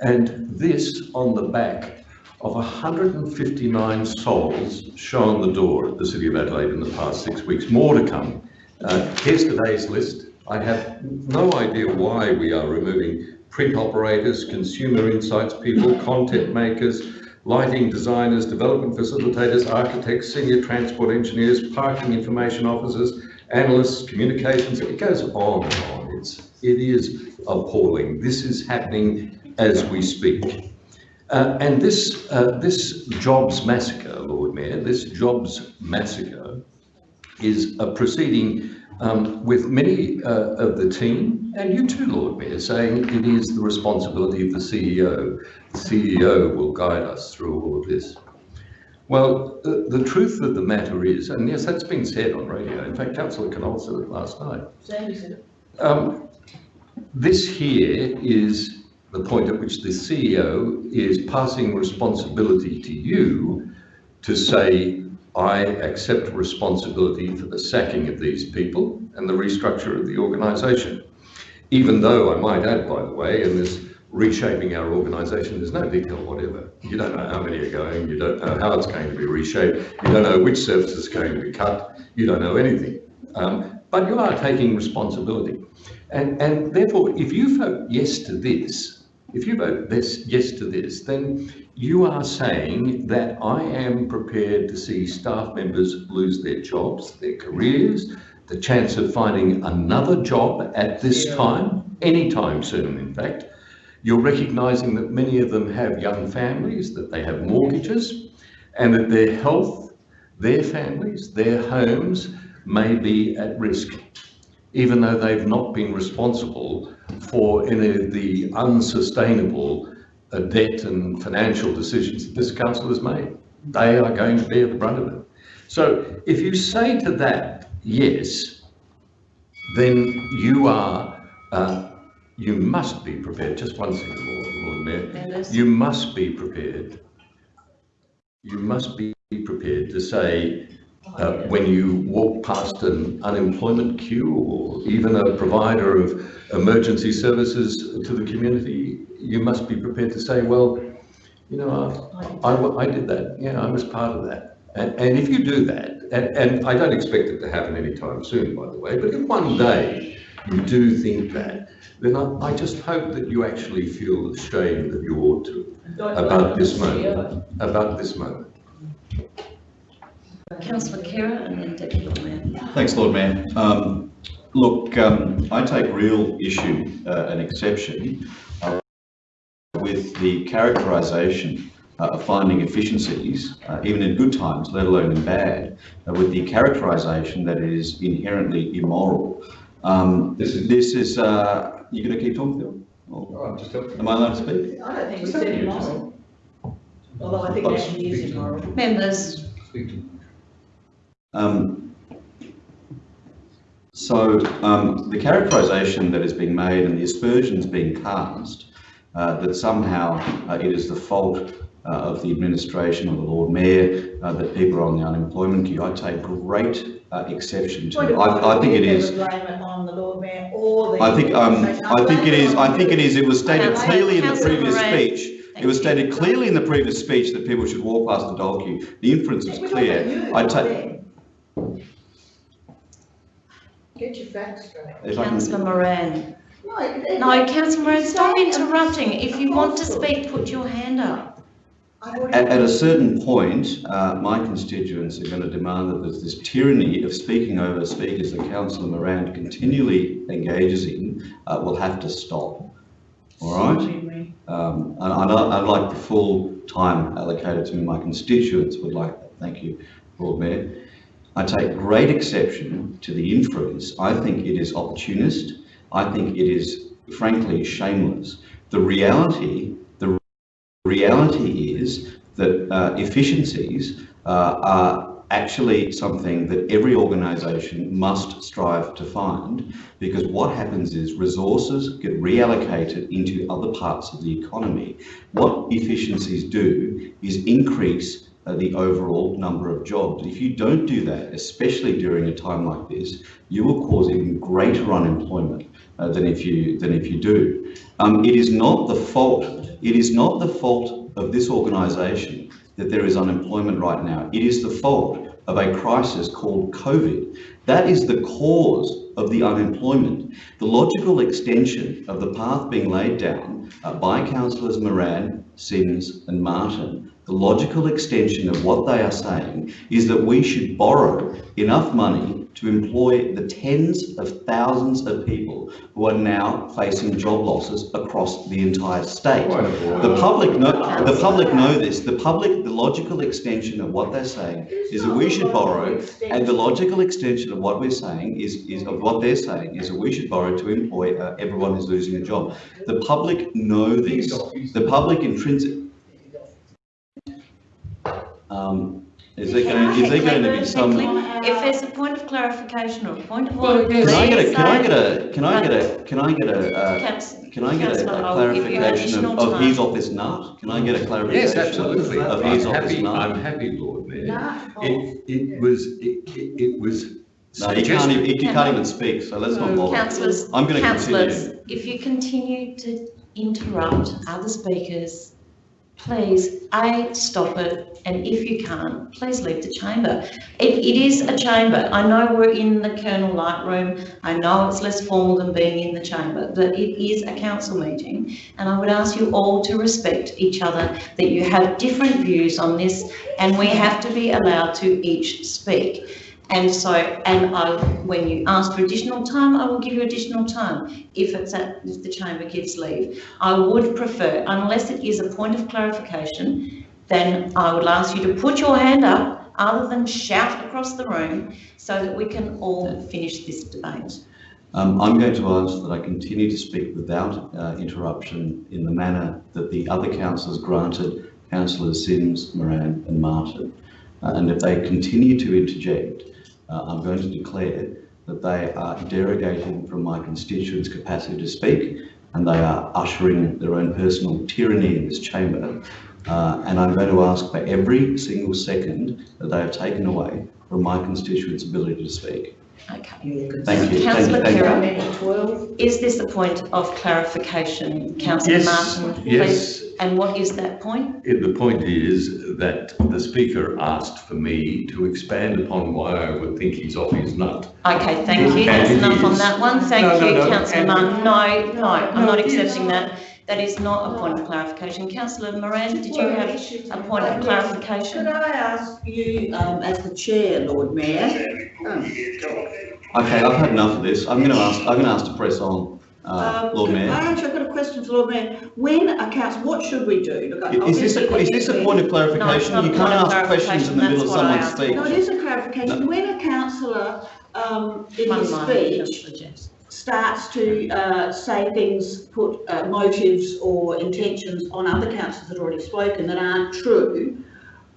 And this on the back of 159 souls shown the door at the City of Adelaide in the past six weeks. More to come. Uh, here's today's list. I have no idea why we are removing print operators, consumer insights people, content makers, lighting designers, development facilitators, architects, senior transport engineers, parking information officers, analysts, communications. It goes on and on. It's, it is appalling. This is happening as we speak. Uh, and this, uh, this jobs massacre, Lord Mayor, this jobs massacre is a proceeding um, with many uh, of the team, and you too, Lord Mayor, saying it is the responsibility of the CEO. The CEO will guide us through all of this. Well, the, the truth of the matter is, and yes, that's been said on radio. In fact, Councillor Knoll said it last night. Sandy said it. Um, this here is the point at which the CEO is passing responsibility to you to say, I accept responsibility for the sacking of these people and the restructure of the organisation. Even though I might add, by the way, in this reshaping our organisation, there's no detail whatever. You don't know how many are going, you don't know how it's going to be reshaped, you don't know which services are going to be cut, you don't know anything. Um, but you are taking responsibility. And, and therefore, if you vote yes to this, if you vote this, yes to this, then you are saying that I am prepared to see staff members lose their jobs, their careers, the chance of finding another job at this time, anytime soon, in fact. You're recognising that many of them have young families, that they have mortgages, and that their health, their families, their homes may be at risk, even though they've not been responsible for any of the unsustainable uh, debt and financial decisions that this council has made. They are going to bear the brunt of it. So if you say to that, yes, then you are, uh, you must be prepared, just one second, Lord, Lord Mayor, you must be prepared, you must be prepared to say, uh, when you walk past an unemployment queue or even a provider of emergency services to the community, you must be prepared to say, well, you know, I, I, I did that, yeah, I was part of that. And, and if you do that, and, and I don't expect it to happen anytime soon, by the way, but if one day you do think that, then I, I just hope that you actually feel ashamed that you ought to about this moment, about this moment. Councillor Khera and then Deputy Lord Mayor. Thanks, Lord Mayor. Um, look, um, I take real issue uh, and exception uh, with the characterisation uh, of finding efficiencies, uh, even in good times, let alone in bad, uh, with the characterisation that it is inherently immoral. Um, this is, this is uh, you going to keep talking, Phil? Or- I'm just helping. Am I allowed to speak? I don't think we said immoral. Although I think it actually is immoral. Members, Speak to Um, so um, the characterisation that is being made and the aspersions being cast uh, that somehow uh, it is the fault uh, of the administration or the Lord Mayor uh, that people are on the unemployment queue, I take great uh, exception to. Point of I, I think it order, is. we never blame it on the Lord Mayor or the. I think um. I think it is. I think it is. It was stated clearly in the previous speech. It was stated clearly in the previous speech that people should walk past the dole queue. The inference is We're talking about clear. I take. them. Get your facts straight. if I Councillor Moran. No, it- it- No, Councillor Moran, stop interrupting. If you want to speak, put your hand up. I've already- At, at a certain point, uh, my constituents are going to demand that there's this tyranny of speaking over speakers that Councillor Moran continually engages in uh, will have to stop. all right? Um, and I'd, I'd like the full time allocated to me. My constituents would like that. Thank you, Lord Mayor. I take great exception to the inference. I think it is opportunist. I think it is frankly shameless. The reality, the reality is that uh, efficiencies uh, are actually something that every organisation must strive to find because what happens is resources get reallocated into other parts of the economy. What efficiencies do is increase the overall number of jobs. If you don't do that, especially during a time like this, you will cause even greater unemployment uh, than if you than if you do. Um, it is not the fault. It is not the fault of this organisation that there is unemployment right now. It is the fault of a crisis called COVID. That is the cause of the unemployment. The logical extension of the path being laid down uh, by councillors Moran, Simms and Martin the logical extension of what they are saying is that we should borrow enough money to employ the tens of thousands of people who are now facing job losses across the entire state. The public know, the public know this. The public, the logical extension of what they're saying is that we should borrow, and the logical extension of what we're saying is, is of what they're saying is that we should borrow to employ uh, everyone who's losing a job. The public know this. The public intrinsic, um, is there going, is there going to be some? If there's a point of clarification or a point of Well, order, yes. Can I get a, can I get a, can I get a, can I get a, uh, Councillor- can I get a Councillor, a I'll give you clarification of, additional of his time. office nut? Can I get a Yes, clarification absolutely. of I'm his office happy, nut? I'm happy, Lord Mayor. It, it was, it, it it was No, you can't even, suggested. you can't even speak, so let's not bother. Councillors, I'm gonna councillors, continue. if you continue to interrupt other speakers, please, A, stop it, and if you can't, please leave the chamber. It, it is a chamber. I know we're in the Colonel Light Room. I know it's less formal than being in the chamber, but it is a council meeting. And I would ask you all to respect each other, that you have different views on this, and we have to be allowed to each speak. And so, and I, when you ask for additional time, I will give you additional time if it's at, if the chamber gives leave. I would prefer, unless it is a point of clarification, then I would ask you to put your hand up other than shout across the room so that we can all finish this debate. Um, I'm going to ask that I continue to speak without uh, interruption in the manner that the other councillors granted councillors Simms, Moran and Martin. Uh, and if they continue to interject, uh, I'm going to declare that they are derogating from my constituents' capacity to speak and they are ushering their own personal tyranny in this chamber. Uh, and I'm going to ask for every single second that they have taken away from my constituents' ability to speak. Okay. Thank you. Councillor Thank you. Khera, is this a point of clarification? Councillor Yes, Martin, please. Yes. And what is that point? The point is that the speaker asked for me to expand upon why I would think he's off his nut. Okay, thank you. That's it enough on that one. Thank No, no, you, no, councillor and- Martin. No, no, I'm not No, it is. accepting that. That is not a point of clarification. Councillor Moran, did you have a point of clarification? Could I ask you, um, as the chair, Lord Mayor? um, Okay, I've had enough of this. I'm going to ask, I'm going to ask to press on, uh, um, Lord I Mayor. actually got a question for Lord Mayor. When a council, what should we do? Look, I- Is this a, obviously is this a point of clarification? not a You can't point of ask questions in the middle of clarification, someone's that's what I speech. No, it is a clarification. When a councillor, um, in his speech starts to, uh, say things, put, uh, motives or intentions on other councillors that have already spoken that aren't true,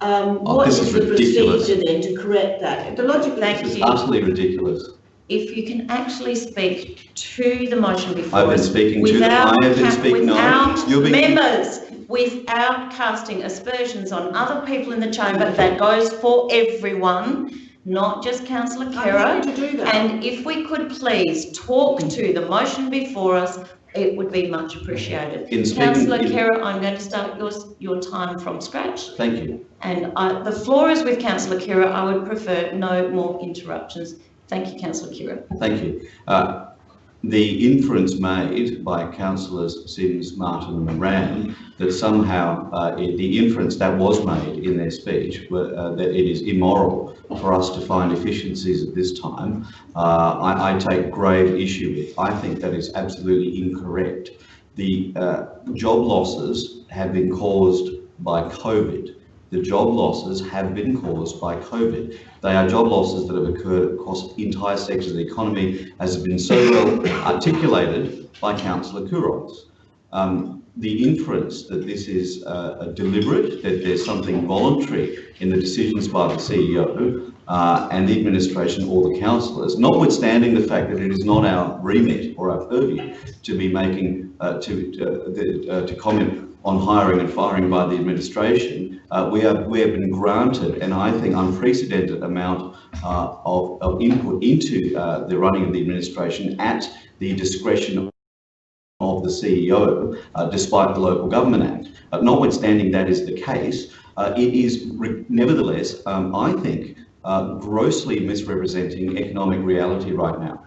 um, Oh, what this is is the ridiculous. procedure then to correct that? The logic. Thank This is you. utterly ridiculous. If you can actually speak to the motion before I've been us speaking to them. I have been ca- speaking, no. without You're being- members, without casting aspersions on other people in the chamber, that goes for everyone, not just councillor I'm Khera. to do that. And if we could please talk to the motion before us, it would be much appreciated. In Councillor in- Khera, I'm going to start your, your time from scratch. Thank you. And I, the floor is with councillor Khera. I would prefer no more interruptions. Thank you, councillor Khera. Thank you. Uh, the inference made by councillors Simms, Martin and Moran that somehow uh, the inference that was made in their speech uh, that it is immoral for us to find efficiencies at this time, uh, I, I take grave issue with. I think that is absolutely incorrect. the uh, job losses have been caused by COVID. The job losses have been caused by COVID. They are job losses that have occurred across entire sectors of the economy, as has been so well articulated by Councillor Couros. Um, the inference that this is uh, deliberate, that there's something voluntary in the decisions by the CEO uh, and the administration or the councillors, notwithstanding the fact that it is not our remit or our purview to be making, uh, to, uh, the, uh, to comment on hiring and firing by the administration, uh, we, have, we have been granted an, I think, unprecedented amount uh, of, of input into uh, the running of the administration at the discretion of the CEO, uh, despite the Local Government Act. Uh, notwithstanding that is the case, uh, it is nevertheless, um, I think, grossly misrepresenting economic reality right now.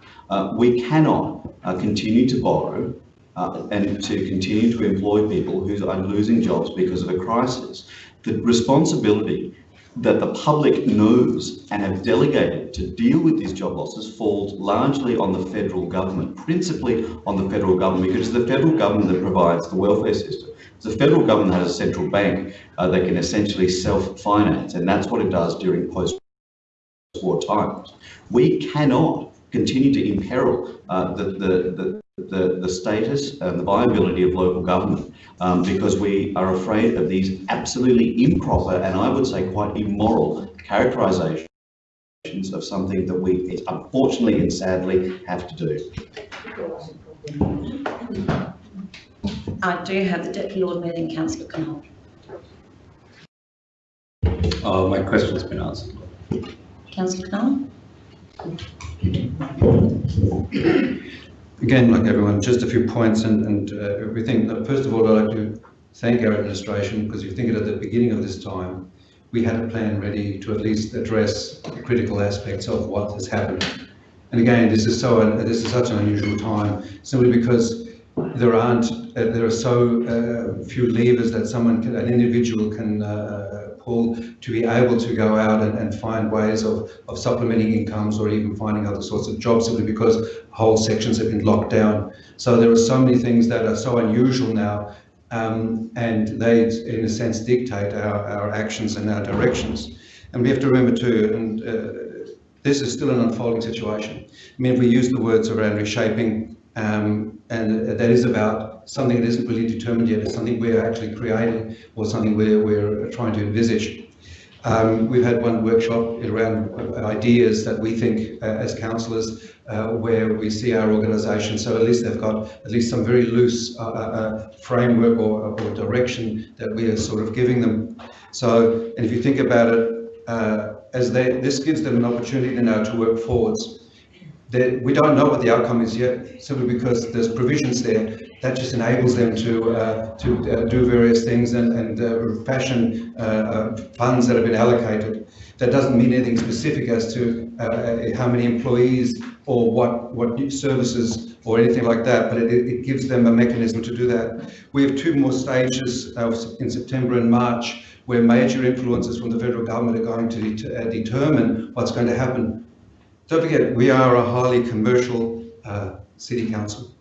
we cannot continue to borrow uh, and to continue to employ people who are losing jobs because of a crisis. The responsibility that the public knows and have delegated to deal with these job losses falls largely on the federal government, principally on the federal government, because it's the federal government that provides the welfare system. It's The federal government has a central bank uh, that can essentially self-finance, and that's what it does during post-war times. We cannot continue to imperil uh, the, the, the the, the status and the viability of local government um, because we are afraid of these absolutely improper and I would say quite immoral characterizations of something that we unfortunately and sadly have to do. I do have the Deputy Lord Mayor and Councillor Knoll. Oh, my question's been answered. Councillor Knoll? again, like everyone, just a few points and, and uh, everything. First of all, I'd like to thank our administration because you think it at the beginning of this time, we had a plan ready to at least address the critical aspects of what has happened. And again, this is so this is such an unusual time simply because there aren't uh, there are so uh, few levers that someone can, an individual can uh, to be able to go out and, and find ways of, of supplementing incomes or even finding other sorts of jobs simply because whole sections have been locked down. So there are so many things that are so unusual now um, and they, in a sense, dictate our, our actions and our directions. And we have to remember too, and uh, this is still an unfolding situation. I mean, if we use the words around reshaping, um, and that is about something that isn't really determined yet, it's something we're actually creating or something we're, we're trying to envisage. Um, we've had one workshop around ideas that we think uh, as councillors uh, where we see our organisation, so at least they've got at least some very loose uh, uh, uh framework or, or, direction that we are sort of giving them. So, and if you think about it, uh, as they, this gives them an opportunity now to work forwards. That we don't know what the outcome is yet, simply because there's provisions there that just enables them to uh, to uh, do various things and, and uh, fashion uh, uh, funds that have been allocated. That doesn't mean anything specific as to uh, how many employees or what what services or anything like that, but it, it, gives them a mechanism to do that. We have two more stages in September and March where major influences from the federal government are going to det determine what's going to happen. Don't forget, we are a highly commercial city council.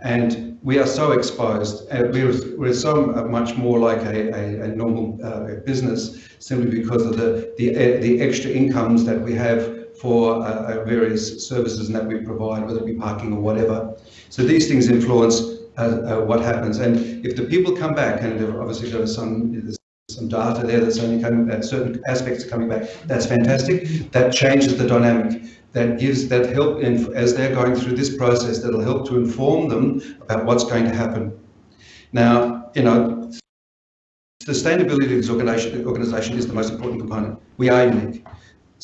And we are so exposed, uh, we're, we're so much more like a, a, a normal uh, business simply because of the, the, uh, the extra incomes that we have for uh, uh, various services that we provide, whether it be parking or whatever. So these things influence uh, what happens. And if the people come back, and obviously there some some data there that's only coming, certain aspects are coming back, that's fantastic. That changes the dynamic that gives that help in, as they're going through this process that'll help to inform them about what's going to happen. Now, you know, sustainability of this organization, organization is the most important component. We are unique.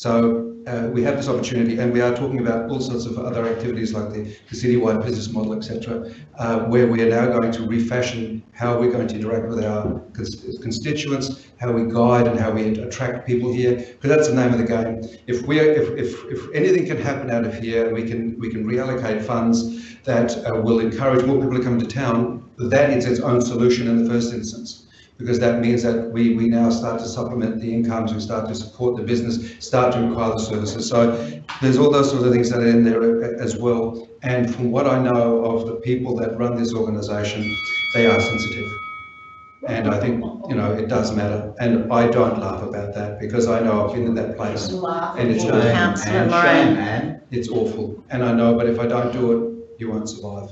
So uh, we have this opportunity and we are talking about all sorts of other activities like the, the citywide business model, etc., uh, where we are now going to refashion how we're going to interact with our constituents, how we guide and how we attract people here, because that's the name of the game. If we if, if, if anything can happen out of here, we can we can reallocate funds that uh, will encourage more people to come to town, that is its own solution in the first instance because that means that we, we now start to supplement the incomes, we start to support the business, start to require the services. So there's all those sorts of things that are in there as well. And from what I know of the people that run this organisation, they are sensitive. And I think, you know, it does matter. And I don't laugh about that because I know I've been in that place and it's Shame. And shame, man. It's awful. And I know, but if I don't do it, you won't survive.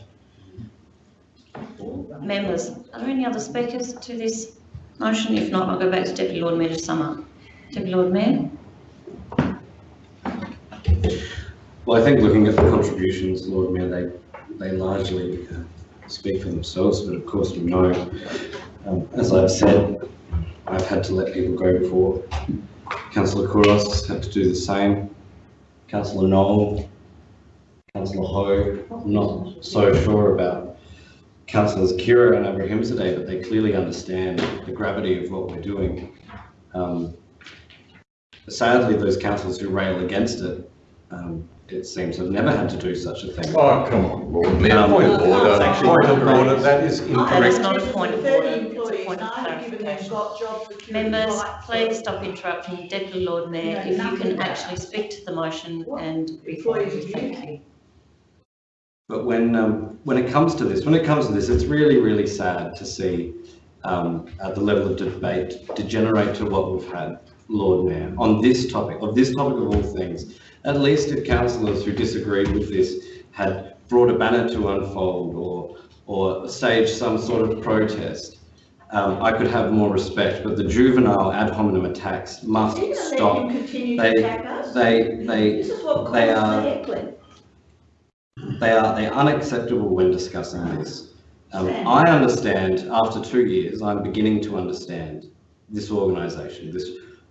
Members, are there any other speakers to this motion? If not, I'll go back to Deputy Lord Mayor to sum up. Deputy Lord Mayor? Well, I think looking at the contributions, Lord Mayor, they, they largely uh, speak for themselves, but of course we know, um, as I've said, I've had to let people go before. Councillor Couros had to do the same. Councillor Knoll, Councillor Hou, I'm not so sure about Councillors Khera and Abrahimzadeh, but they clearly understand the gravity of what we're doing. Um, Sadly, those councillors who rail against it um, it seems have never had to do such a thing. Oh, come on, Lord Mayor, Um, point of order, it's actually point of not order, that is incorrect. is not a point of order, it's a point of I've given them clarification. got job security. Members, please stop interrupting Deputy Lord Mayor. No, If you can actually speak to the motion What and be employees quiet, of thank you? But when, um, when it comes to this, when it comes to this, it's really, really sad to see um, uh, the level of debate degenerate to what we've had, Lord Mayor, on this topic, of this topic of all things. At least if councillors who disagreed with this had brought a banner to unfold or, or staged some sort of protest, um, I could have more respect, but the juvenile ad hominem attacks must stop. him continue to They, attack us. they, they, This is what they caused are-. They are, they're unacceptable when discussing this. Um, I understand, after two years, I'm beginning to understand this organisation, this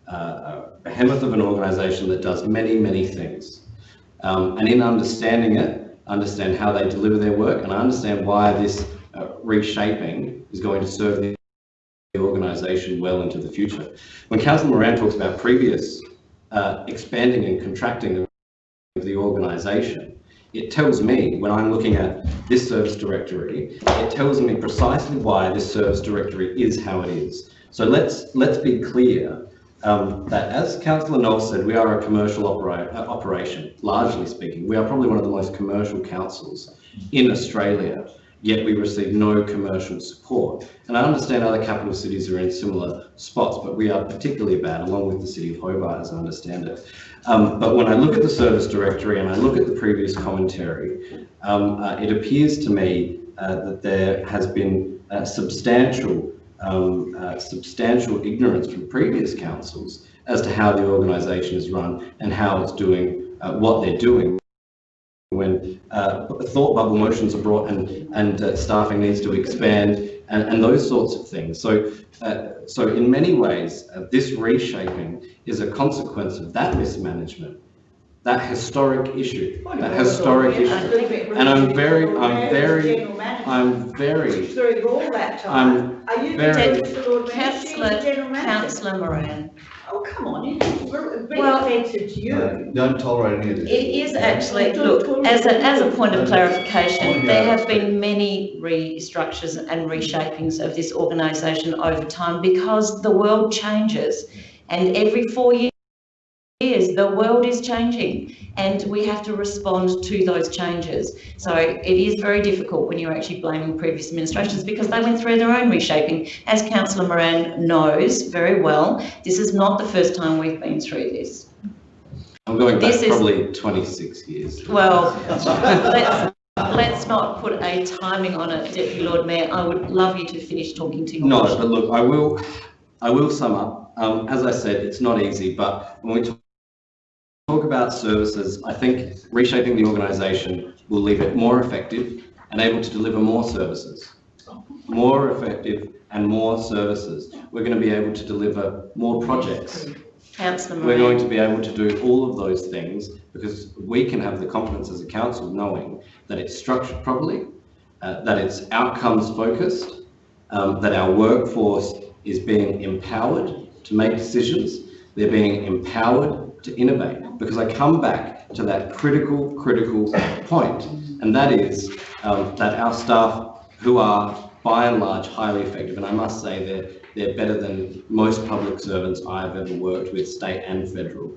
uh, uh, behemoth of an organisation that does many, many things. Um, and in understanding it, understand how they deliver their work, and I understand why this uh, reshaping is going to serve the the organisation well into the future. When Councillor Moran talks about previous uh, expanding and contracting of the organisation, it tells me, when I'm looking at this service directory, it tells me precisely why this service directory is how it is. So let's, let's be clear um, that as Councillor Knoll said, we are a commercial opera- uh, operation, largely speaking. We are probably one of the most commercial councils in Australia, yet we receive no commercial support. And I understand other capital cities are in similar spots, but we are particularly bad, along with the city of Hobart, as I understand it. Um, but when I look at the service directory and I look at the previous commentary, um, uh, it appears to me uh, that there has been uh, substantial, um, uh, substantial ignorance from previous councils as to how the organisation is run and how it's doing uh, what they're doing uh, thought bubble motions are brought and, and uh, staffing needs to expand and, and those sorts of things. So, uh, so in many ways, uh, this reshaping is a consequence of that mismanagement, that historic issue, that historic issue. And I'm very, I'm very, I'm very, Through all that time. Are you very- the Lord Mayor? She was Councillor. Councillor Moran. Oh, come on, you, we're being Well- offensive to you. No, Don't tolerate any of this. It is actually, look, as a, as a point of clarification, there have been many restructures and reshapings of this organisation over time because the world changes. And every four ye- years, the world is changing and we have to respond to those changes. So it is very difficult when you're actually blaming previous administrations because they went through their own reshaping. As councillor Moran knows very well, this is not the first time we've been through this. I'm going back This is- probably 26 years. Well, let's, let's not put a timing on it, Deputy Lord Mayor. I would love you to finish talking to your No, but look, I will, I will sum up. Um, as I said, it's not easy, but when we talk talk about services, I think reshaping the organisation will leave it more effective and able to deliver more services. More effective and more services. We're going to be able to deliver more projects. Councillor We're going to be able to do all of those things because we can have the confidence as a council knowing that it's structured properly, uh, that it's outcomes focused, um, that our workforce is being empowered to make decisions, they're being empowered to innovate. Because I come back to that critical, critical point, and that is um, that our staff, who are by and large highly effective, and I must say they're they're better than most public servants I've ever worked with, state and federal.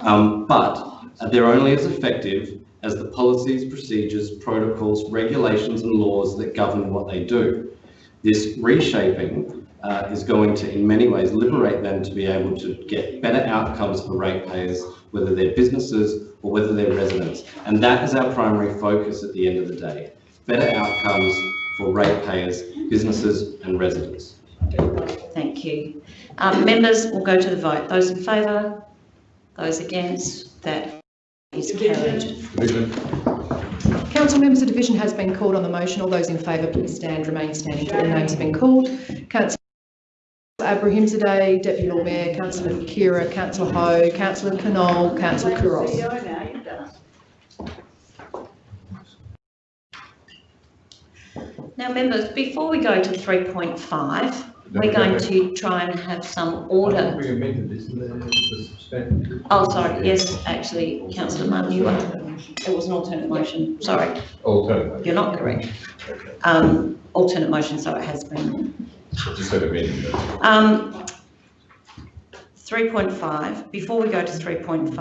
Um, but they're only as effective as the policies, procedures, protocols, regulations and laws that govern what they do. This reshaping uh, is going to, in many ways, liberate them to be able to get better outcomes for ratepayers, whether they're businesses or whether they're residents. And that is our primary focus at the end of the day. Better outcomes for ratepayers, businesses and residents. Thank you. Um, members will go to the vote. Those in favour? Those against? That is carried. Division. Council members, the division has been called on the motion. All those in favour, please stand, remain standing till their names have been called. Councillor Abrahimzadeh, Deputy Lord Mayor, Councillor Khera, Councillor Hou, Councillor Knoll, Councillor Couros. CEO now, you've done it. Now, members, before we go to 3.5, we're going to try and have some order. We amended this, the. Oh, sorry, yes, actually, councillor Martin, you were, it was an alternate motion, sorry, Alternative. you're not correct. Um, alternate motion, so it has been. Just said amended. Um, 3.5, before we go to 3.5,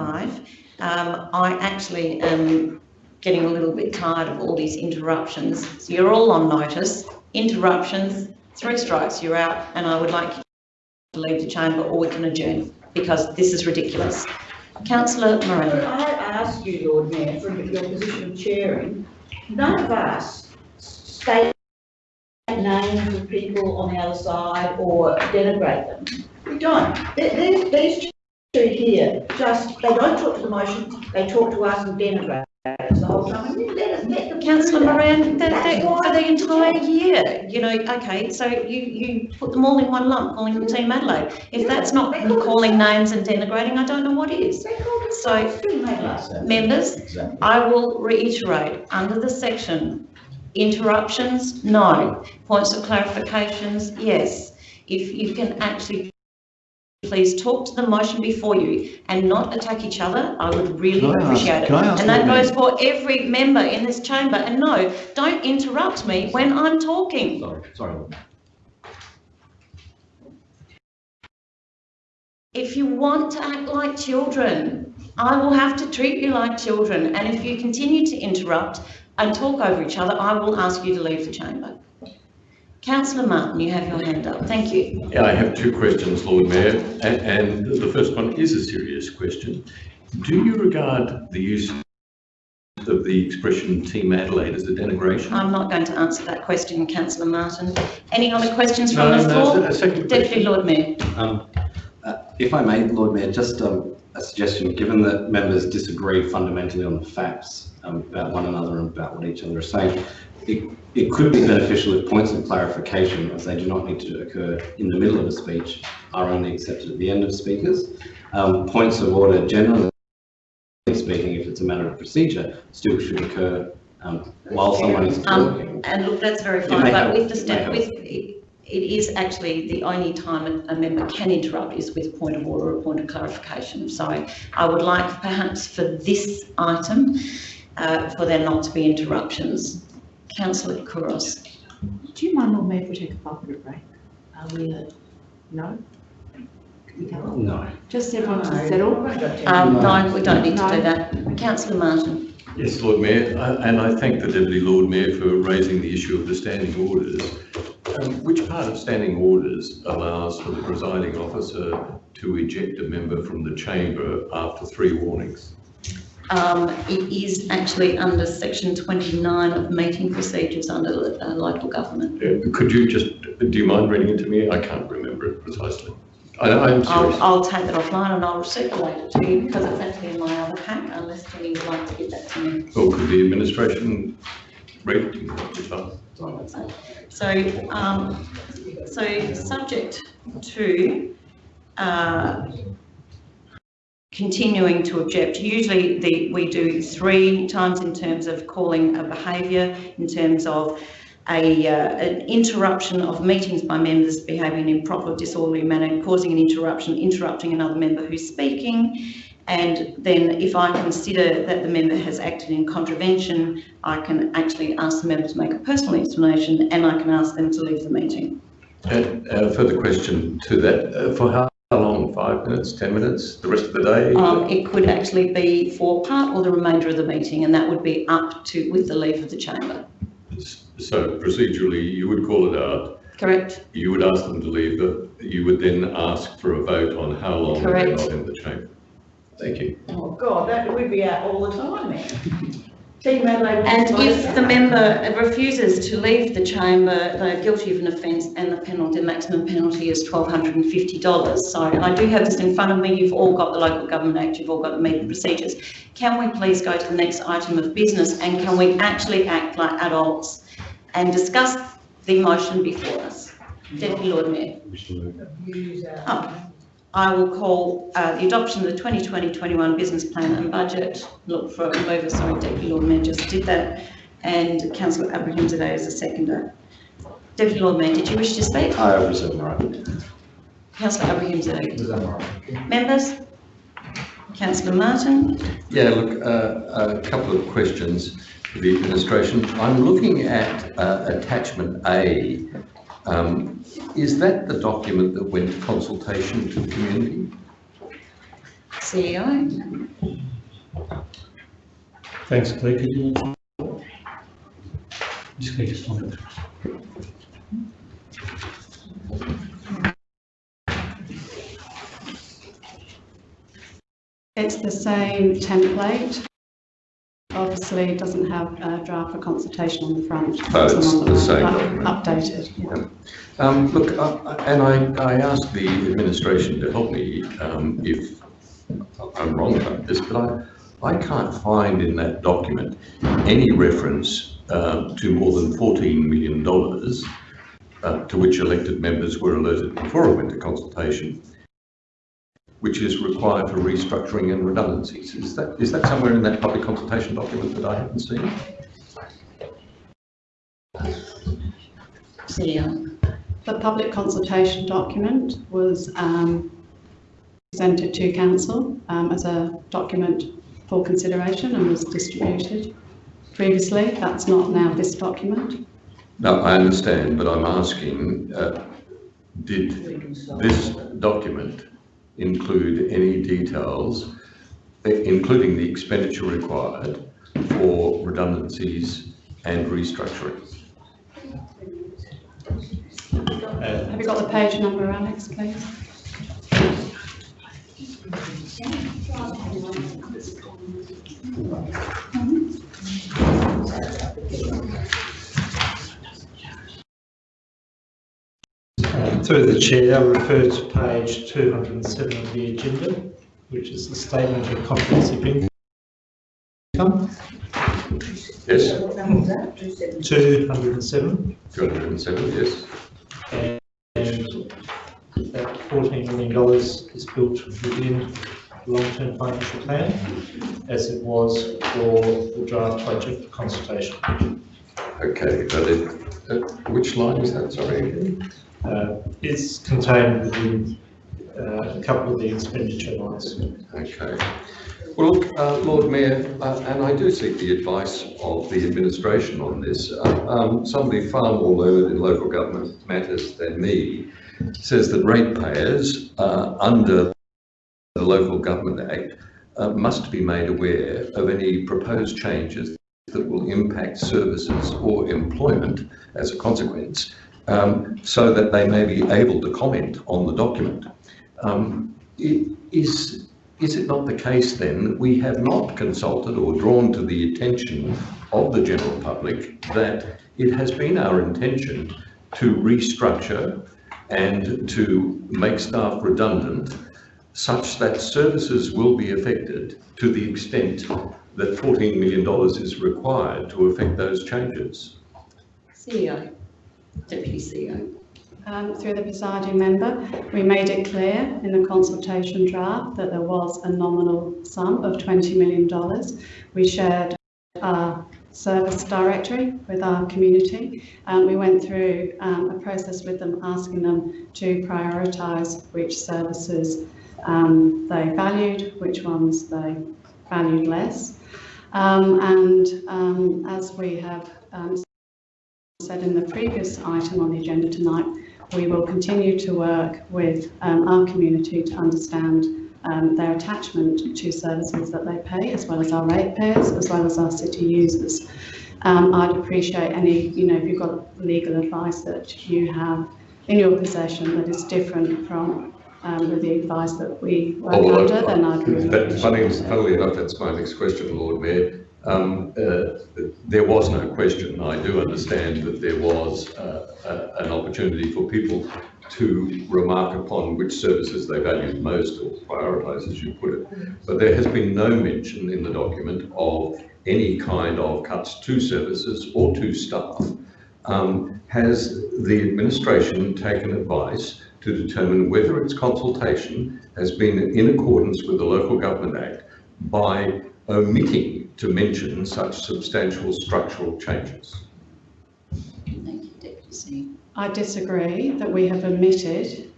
um, I actually am getting a little bit tired of all these interruptions. So you're all on notice, interruptions, three strikes, you're out, and I would like you to leave the chamber or we can adjourn because this is ridiculous. Councillor Could I ask you, Lord Mayor, from your position of chairing, none of us state names of people on the other side or denigrate them. We don't. Th- These, these two here, just, they don't talk to the motion, they talk to us and denigrate us the whole time. Let us, let them. Councillor Moran, that, That's that, for the entire year, you know, okay, so you, you put them all in one lump, calling them Team Adelaide. If that's not calling names and denigrating, I don't know what is. They So- names too. Members, I will reiterate, under the section, interruptions, no. Points of clarifications, yes. If you can actually please talk to the motion before you and not attack each other, I would really Can I ask- appreciate it. can I ask And that goes for every member in this chamber. And no, don't interrupt me when I'm talking. Sorry, sorry. If you want to act like children, I will have to treat you like children. And if you continue to interrupt and talk over each other, I will ask you to leave the chamber. Councillor Martin, you have your hand up. Thank you. Yeah, I have two questions, Lord Mayor, and, and the first one is a serious question. Do you regard the use of the expression Team Adelaide as a denigration? I'm not going to answer that question, councillor Martin. Any other questions from No, the no, floor? a second Deputy question. Lord Mayor. Um, uh, If I may, Lord Mayor, just um, a suggestion, given that members disagree fundamentally on the facts um, about one another and about what each other is saying, it, it could be beneficial if points of clarification, as they do not need to occur in the middle of a speech, are only accepted at the end of speakers. Um, Points of order generally speaking, if it's a matter of procedure, still should occur um, while someone is talking. Um, and look, that's very fine, but help, with the step, with, it it is actually the only time a a member can interrupt is with a point of order or a point of clarification. So I would like perhaps for this item, uh, for there not to be interruptions. Councillor Couros. Do you mind, Lord Mayor, if we take a five minute break? Are we, uh, no? No. Just everyone to settle. Um, no, we don't need to do that. Councillor Martin. Yes, Lord Mayor, and I thank the Deputy Lord Mayor for raising the issue of the standing orders. Um, Which part of standing orders allows for the presiding officer to eject a member from the chamber after three warnings? Um, it is actually under section 29 of meeting procedures under uh, local government. Uh, Could you just, do you mind reading it to me? I can't remember it precisely. I, I'm I'll, serious. I'll take that offline and I'll circulate it to you because it's actually in my other pack unless Jenny would like to give that to me. Or could the administration read it? So, um, so subject to, uh, continuing to object, usually the, we do three times in terms of calling a behaviour, in terms of a, uh, an interruption of meetings by members behaving in improper, disorderly manner, causing an interruption, interrupting another member who's speaking. And then if I consider that the member has acted in contravention, I can actually ask the member to make a personal explanation and I can ask them to leave the meeting. A further question to that, uh, for how five minutes, 10 minutes, the rest of the day? Um, it could actually be for part or the remainder of the meeting, and that would be up to, with the leave of the chamber. So procedurally, you would call it out, Correct? you would ask them to leave, the- you would then ask for a vote on how long they're Correct. not in the chamber. Thank you. Oh, God, that, we'd be out all the time then. Team Adelaide. would And if the member refuses to leave the chamber, they're guilty of an offence and the penalty, the maximum penalty is twelve hundred and fifty dollars. So I do have this in front of me, you've all got the Local Government Act, you've all got the meeting procedures. Can we please go to the next item of business and can we actually act like adults and discuss the motion before us? Deputy Lord Mayor. Oh, I will call uh, the adoption of the 2020-21 business plan and budget. Look for a mover, sorry, Deputy Lord Mayor just did that. And councillor Abrahimzadeh is a seconder. Deputy Lord Mayor, did you wish to speak? I reserve my right. Councillor Abrahimzadeh. Members? Councillor Martin? Yeah, look, uh, a couple of questions for the administration. I'm looking at uh, attachment A. Um, Is that the document that went to consultation to the community? CEO? Thanks, Claire. Could you? Just need to find it. It's the same template. Obviously, it doesn't have a draft for consultation on the front. Oh, it's on the same document. Updated, yeah. Um, Look, uh, and I, I asked the administration to help me um, if I'm wrong about this, but I, I can't find in that document any reference uh, to more than $14 million uh, to which elected members were alerted before it went to consultation, which is required for restructuring and redundancies. Is that, is that somewhere in that public consultation document that I haven't seen? CEO? The public consultation document was um, presented to council um, as a document for consideration and was distributed previously. That's not now this document. No, I understand, but I'm asking, uh, did this document include any details, eh, including the expenditure required for redundancies and restructuring? Have you got the page number, Alex, please? Through the chair, I refer to page 207 of the agenda, which is the statement of comprehensive income. Yes, What number was that? Two 207, 207, yes. and that $14 million is built within the long-term financial plan, as it was for the draft budget consultation. Okay, but it, uh, which line is that, sorry? Uh, It's contained within uh, a couple of the expenditure lines. Okay. Well, look, uh, Lord Mayor, uh, and I do seek the advice of the administration on this. Uh, um, Somebody far more learned in local government matters than me says that ratepayers uh, under the Local Government Act uh, must be made aware of any proposed changes that will impact services or employment as a consequence, um, so that they may be able to comment on the document. Um, Is, is it not the case then that we have not consulted or drawn to the attention of the general public that it has been our intention to restructure and to make staff redundant such that services will be affected to the extent that $14 million is required to affect those changes? CEO? Deputy CEO? Um, Through the presiding member, we made it clear in the consultation draft that there was a nominal sum of $20 million. We shared our service directory with our community. and we went through um, a process with them, asking them to prioritise which services um, they valued, which ones they valued less. Um, and um, as we have um, said in the previous item on the agenda tonight, we will continue to work with um, our community to understand um, their attachment to services that they pay, as well as our ratepayers, as well as our city users. Um, I'd appreciate any, you know, if you've got legal advice that you have in your possession that is different from um, the advice that we work Oh, well, under, then I'd really That, funny, funnily enough, that's my next question, Lord Mayor. Um, uh, there was no question. I do understand that there was uh, a- an opportunity for people to remark upon which services they valued most or prioritise, as you put it. But there has been no mention in the document of any kind of cuts to services or to staff. Um, has the administration taken advice to determine whether its consultation has been in accordance with the Local Government Act by omitting to mention such substantial structural changes? Thank you, Deputy CEO. I disagree that we have omitted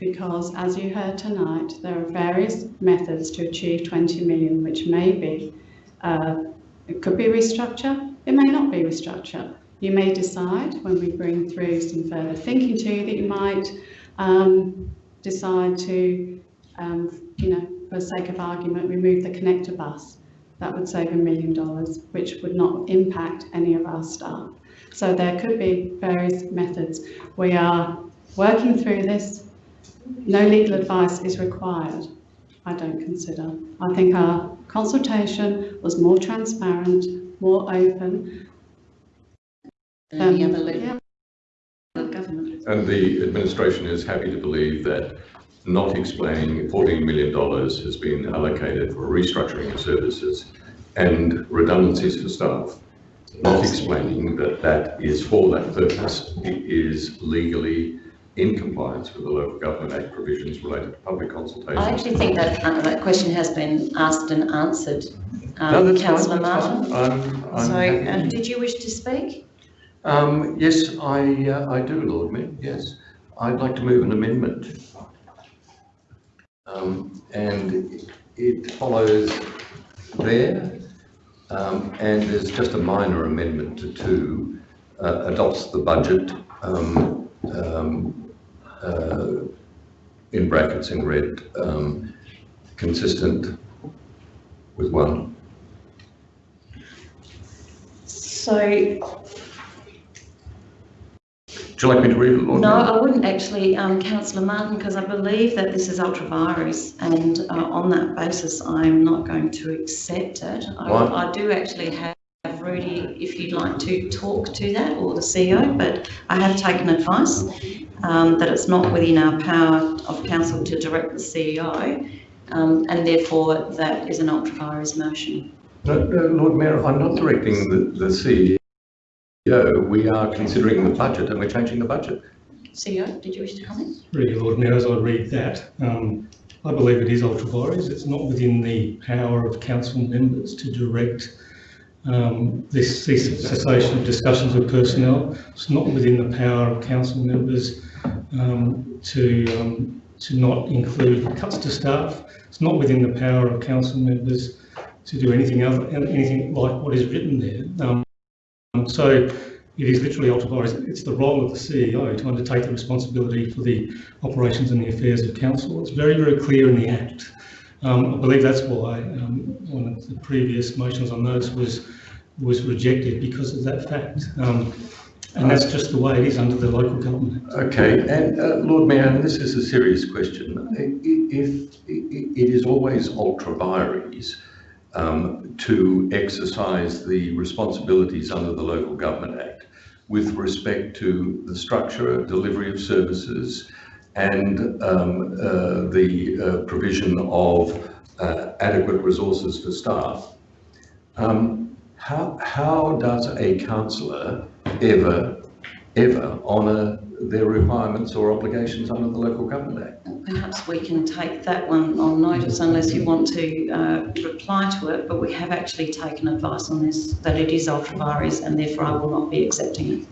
because as you heard tonight, there are various methods to achieve 20 million, which may be, uh, it could be restructure, it may not be restructure. You may decide when we bring through some further thinking to you that you might um, decide to, um, you know, for the sake of argument, remove the connector bus. That would save a million dollars, which would not impact any of our staff. So there could be various methods. We are working through this. No legal advice is required, I don't consider. I think our consultation was more transparent, more open. Than any Um, other yeah. government. And the administration is happy to believe that not explaining $14 million has been allocated for restructuring of services and redundancies for staff. Not explaining that that is for that purpose, it is legally in compliance with the Local Government Act provisions related to public consultation. I actually think that, uh, that question has been asked and answered. No, Um, that's fine, Councillor that's Martin? fine. I'm, I'm So, happy. uh, did you wish to speak? Um, yes, I, uh, I do, Lord Mayor, yes. I'd like to move an amendment. Um, and it follows there, um, and there's just a minor amendment to two, uh, adopts the budget, um, um, uh, in brackets in red, um, consistent with one. So, Would you like me to read it, Lord no, Mayor? I wouldn't actually, um, councillor Martin, because I believe that this is ultra vires and, uh, on that basis, I'm not going to accept it. I? I do actually have Rudy, if you'd like to talk to that, or the CEO, but I have taken advice, um, that it's not within our power of council to direct the CEO, um, and therefore that is an ultra vires motion. No, no, Lord Mayor, I'm not directing the, the CEO. We are considering the budget and we're changing the budget. CEO, did you wish to comment? Really, Lord Mayor, as I read that, um, I believe it is ultra vires. It's not within the power of council members to direct um, this cessation of discussions with personnel. It's not within the power of council members um, to um, to not include cuts to staff. It's not within the power of council members to do anything other anything like what is written there. Um, so it is literally ultra vires. It's the role of the CEO to undertake the responsibility for the operations and the affairs of council. It's very, very clear in the Act. Um, I believe that's why um, one of the previous motions on those was was rejected because of that fact. Um, and that's just the way it is under the local government Okay, and uh, Lord Mayor, this is a serious question. If it is always ultra vires um, to exercise the responsibilities under the Local Government Act with respect to the structure, delivery of services, and um, uh, the uh, provision of uh, adequate resources for staff, um, how, how does a councillor ever, ever honour their requirements or obligations under the Local Government Act? Perhaps we can take that one on notice unless you want to uh, reply to it, but we have actually taken advice on this, that it is ultra vires and therefore I will not be accepting it.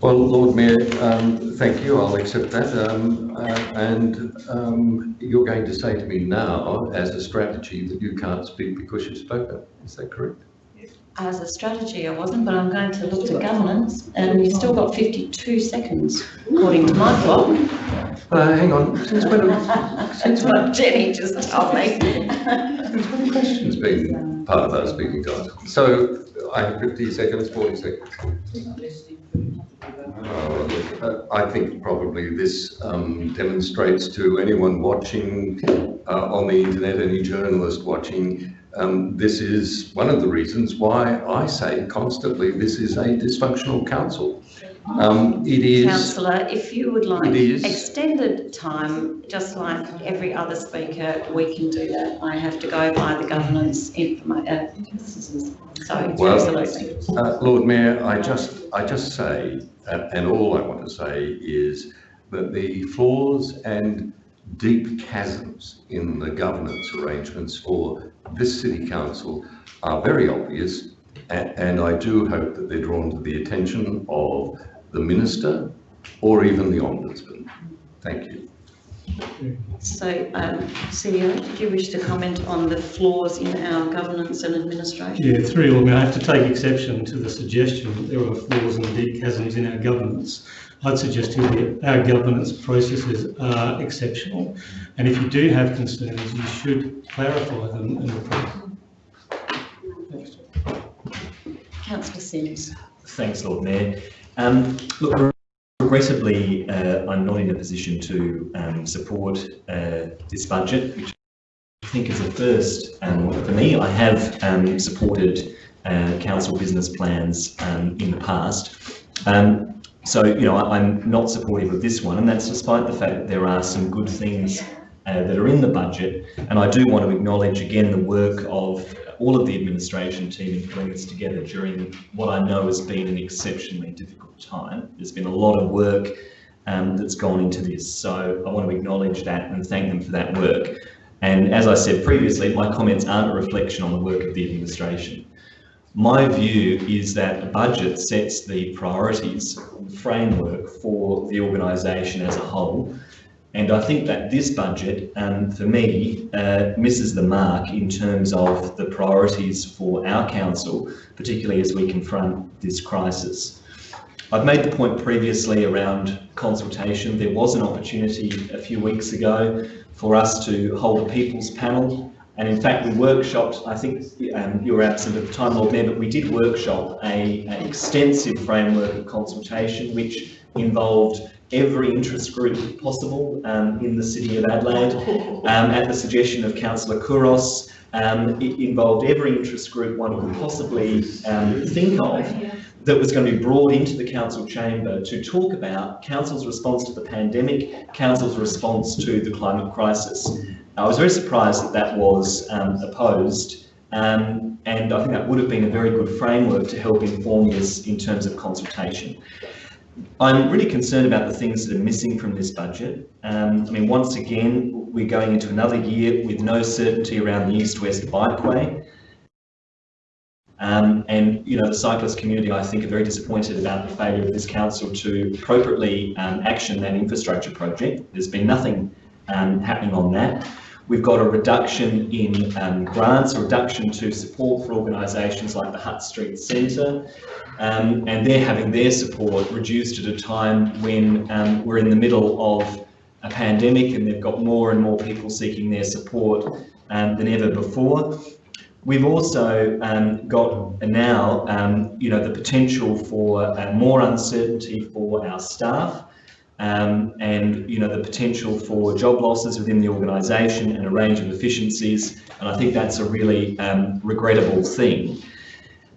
Well, Lord Mayor, um, thank you, I'll accept that. Um, uh, and um, you're going to say to me now, as a strategy, that you can't speak because you've spoken. Is that correct? As a strategy, I wasn't, but I'm going to look to governance, and you've still got 52 seconds, according to my clock. Uh, hang on, since when, have- That's what Jenny just told me. since when have questions been part of our speaking time? So I have fifty seconds, forty seconds. Oh, look, uh, I think probably this um, demonstrates to anyone watching uh, on the internet, any journalist watching, um, this is one of the reasons why I say constantly this is a dysfunctional council. Um, It is, Councillor, if you would like extended time, just like every other speaker, we can do that. I have to go by the governance informa, uh, so Well- absolutely. uh, Lord Mayor, I just, I just say, uh, and all I want to say is that the flaws and deep chasms in the governance arrangements for this city council are very obvious. And I do hope that they're drawn to the attention of the minister or even the ombudsman. Thank you. So, um, CEO, did you wish to comment on the flaws in our governance and administration? Yeah, through you, I mean, I have to take exception to the suggestion that there are flaws and deep chasms in our governance. I'd suggest to you that our governance processes are exceptional. And if you do have concerns, you should clarify them and report them. Thanks. Councillor Simms. Thanks, Lord Mayor. Um, look, regrettably, uh, I'm not in a position to um, support uh, this budget, which I think is a first um, for me. I have um, supported uh, council business plans um, in the past. Um, so, you know, I'm not supportive of this one, and that's despite the fact that there are some good things uh, that are in the budget. And I do want to acknowledge again the work of all of the administration team in putting this together during what I know has been an exceptionally difficult time. There's been a lot of work um, that's gone into this, so I want to acknowledge that and thank them for that work. And as I said previously, my comments aren't a reflection on the work of the administration. My view is that a budget sets the priorities, framework for the organisation as a whole, and I think that this budget, um, for me, uh, misses the mark in terms of the priorities for our council, particularly as we confront this crisis. I've made the point previously around consultation. There was an opportunity a few weeks ago for us to hold a people's panel. And in fact, we workshopped, I think um, you were absent at the time, Lord Mayor, but we did workshop an extensive framework of consultation which involved every interest group possible um, in the city of Adelaide. Um, at the suggestion of Councillor Couros, um, it involved every interest group one could possibly um, think of that was going to be brought into the council chamber to talk about council's response to the pandemic, council's response to the climate crisis. I was very surprised that that was um, opposed um, and I think that would have been a very good framework to help inform this in terms of consultation. I'm really concerned about the things that are missing from this budget. Um, I mean, once again, we're going into another year with no certainty around the east-west bikeway. Um, and, you know, the cyclist community, I think, are very disappointed about the failure of this council to appropriately um, action that infrastructure project. There's been nothing um, happening on that. We've got a reduction in um, grants, a reduction to support for organisations like the Hutt Street Centre, um, and they're having their support reduced at a time when um, we're in the middle of a pandemic and they've got more and more people seeking their support um, than ever before. We've also um, got now, um, you know, the potential for uh, more uncertainty for our staff um, and, you know, the potential for job losses within the organisation and a range of efficiencies. And I think that's a really um, regrettable thing.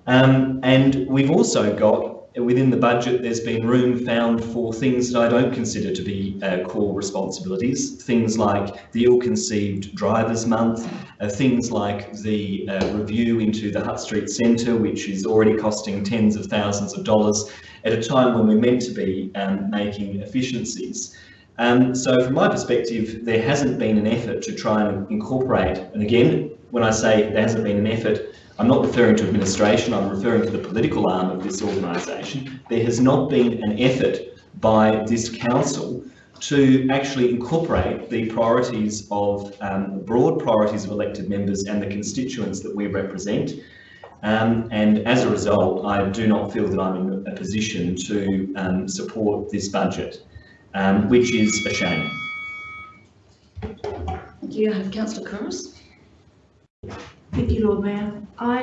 Um, and we've also got within the budget, there's been room found for things that I don't consider to be uh, core responsibilities. Things like the ill-conceived drivers month, uh, things like the uh, review into the Hutt Street Centre, which is already costing tens of thousands of dollars at a time when we're meant to be um, making efficiencies. Um, so from my perspective, there hasn't been an effort to try and incorporate, and again, when I say there hasn't been an effort, I'm not referring to administration, I'm referring to the political arm of this organisation. There has not been an effort by this council to actually incorporate the priorities of um, broad priorities of elected members and the constituents that we represent. Um, and as a result, I do not feel that I'm in a position to um, support this budget, um, which is a shame. Do you have councillor Couros? Thank you, Lord Mayor. I,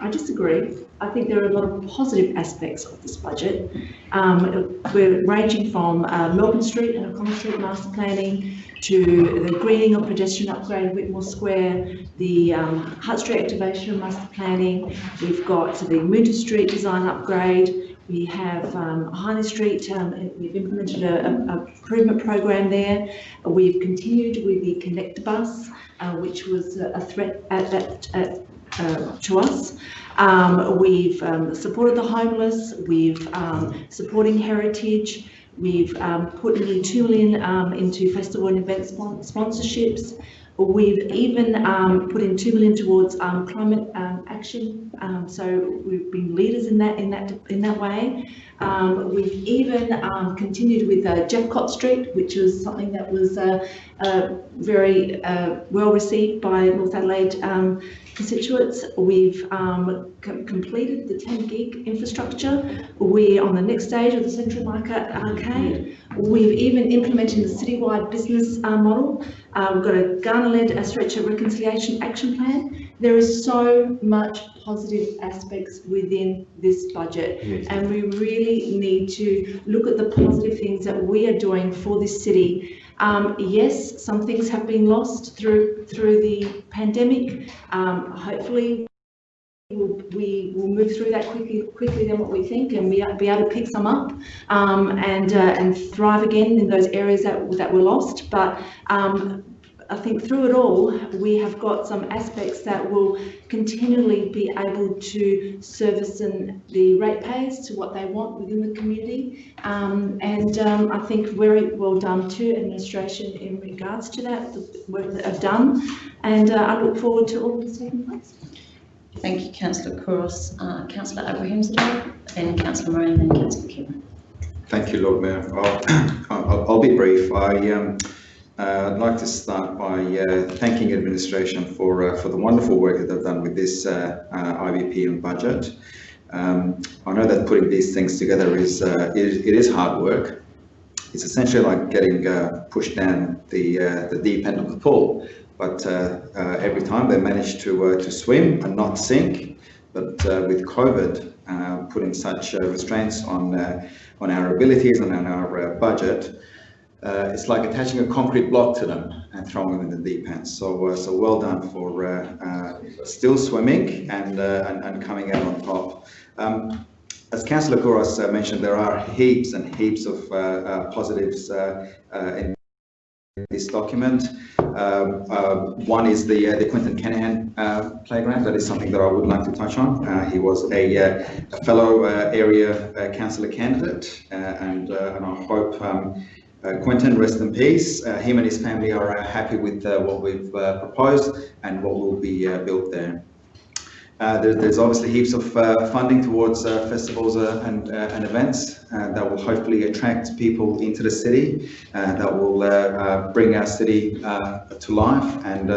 I, I disagree. I think there are a lot of positive aspects of this budget. Um, we're ranging from uh, Melbourne Street and O'Connell Street master planning to the greening of pedestrian upgrade at Whitmore Square, the um, Hutt Street activation master planning. We've got the Moonta Street design upgrade. We have um, Hindley Street, um, we've implemented a, a improvement program there. We've continued with the Connect bus, uh, which was a, threat at, at, at uh, to us. Um, we've um, supported the homeless, we've um, supporting heritage, we've um, put nearly two million um, into festival and event spon sponsorships. We've even put in two million towards climate action, so we've been leaders in that in that in that way. we've even continued with uh, Jeffcott Street, which was something that was uh, uh, very uh, well received by North Adelaide constituents. We've um, com completed the 10 gig infrastructure. We're on the next stage of the Central Market Arcade. We've even implemented the citywide business uh, model. Uh, we've got a Kaurna-led stretcher reconciliation action plan. There is so much positive aspects within this budget yes. and we really need to look at the positive things that we are doing for this city um, yes, some things have been lost through through the pandemic. Um, hopefully, we'll, we will move through that quickly quickly than what we think, and we be able to pick some up um, and uh, and thrive again in those areas that that were lost. But um, I think through it all, we have got some aspects that will continually be able to service in the ratepayers to what they want within the community. Um, and um, I think very well done to administration in regards to that, the work that I've done. And uh, I look forward to all that's taking place. Thank you, Councillor Couros. Uh, Councillor Abrahimzadeh, then Councillor Moran, then Councillor Khera. Thank you, Lord Mayor. I'll, I'll, I'll be brief. I um, uh, I'd like to start by uh, thanking administration for uh, for the wonderful work that they've done with this uh, uh, IBP and budget. Um, I know that putting these things together is uh, it, it is hard work. It's essentially like getting pushed down the the deep end of the pool, but every time they manage to to swim and not sink. But with COVID putting such restraints on on our abilities and on our budget, uh, it's like attaching a concrete block to them and throwing them in the deep end. So, uh, so well done for uh, uh still swimming and, uh, and, and coming out on top. Um, as Councillor Couros uh, mentioned, there are heaps and heaps of positives in this document. Um, one is the the Quentin Kenihan playground. That is something that I would like to touch on. he was a, a fellow area councillor candidate, and and I hope. Um, uh, Quentin, rest in peace. Uh, him and his family are uh, happy with uh, what we've uh, proposed and what will be uh, built there. There, there's obviously heaps of funding towards festivals and, and events that will hopefully attract people into the city, that will bring our city to life and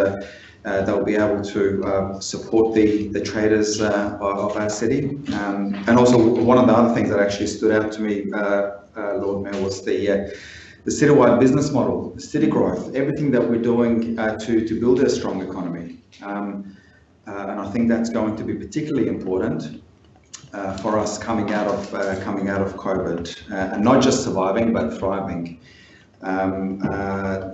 uh, they'll be able to uh, support the the traders uh, of our city. Um, and also, one of the other things that actually stood out to me, Lord Mayor, was the the citywide business model, the city growth, everything that we're doing uh, to, to build a strong economy. Um, uh, and I think that's going to be particularly important uh, for us coming out of uh, coming out of COVID, uh, and not just surviving but thriving. Um, uh,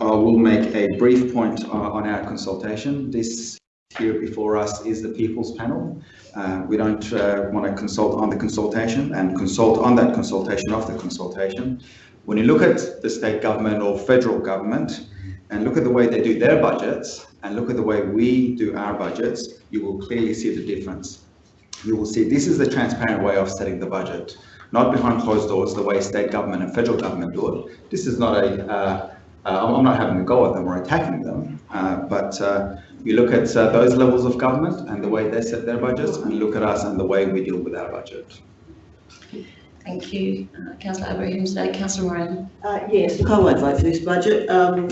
I will make a brief point on our consultation. This here before us is the People's Panel. Uh, we don't uh, want to consult on the consultation and consult on that consultation of the consultation. When you look at the state government or federal government and look at the way they do their budgets and look at the way we do our budgets, you will clearly see the difference. You will see this is the transparent way of setting the budget, not behind closed doors, the way state government and federal government do it. This is not a, uh, uh, I'm not having a go at them or attacking them, uh, but uh, you look at uh, those levels of government and the way they set their budgets and look at us and the way we deal with our budget. Thank you. Uh, Councillor Abrahimzadeh. Councillor Moran. Uh, yes, I won't vote for this budget. Um,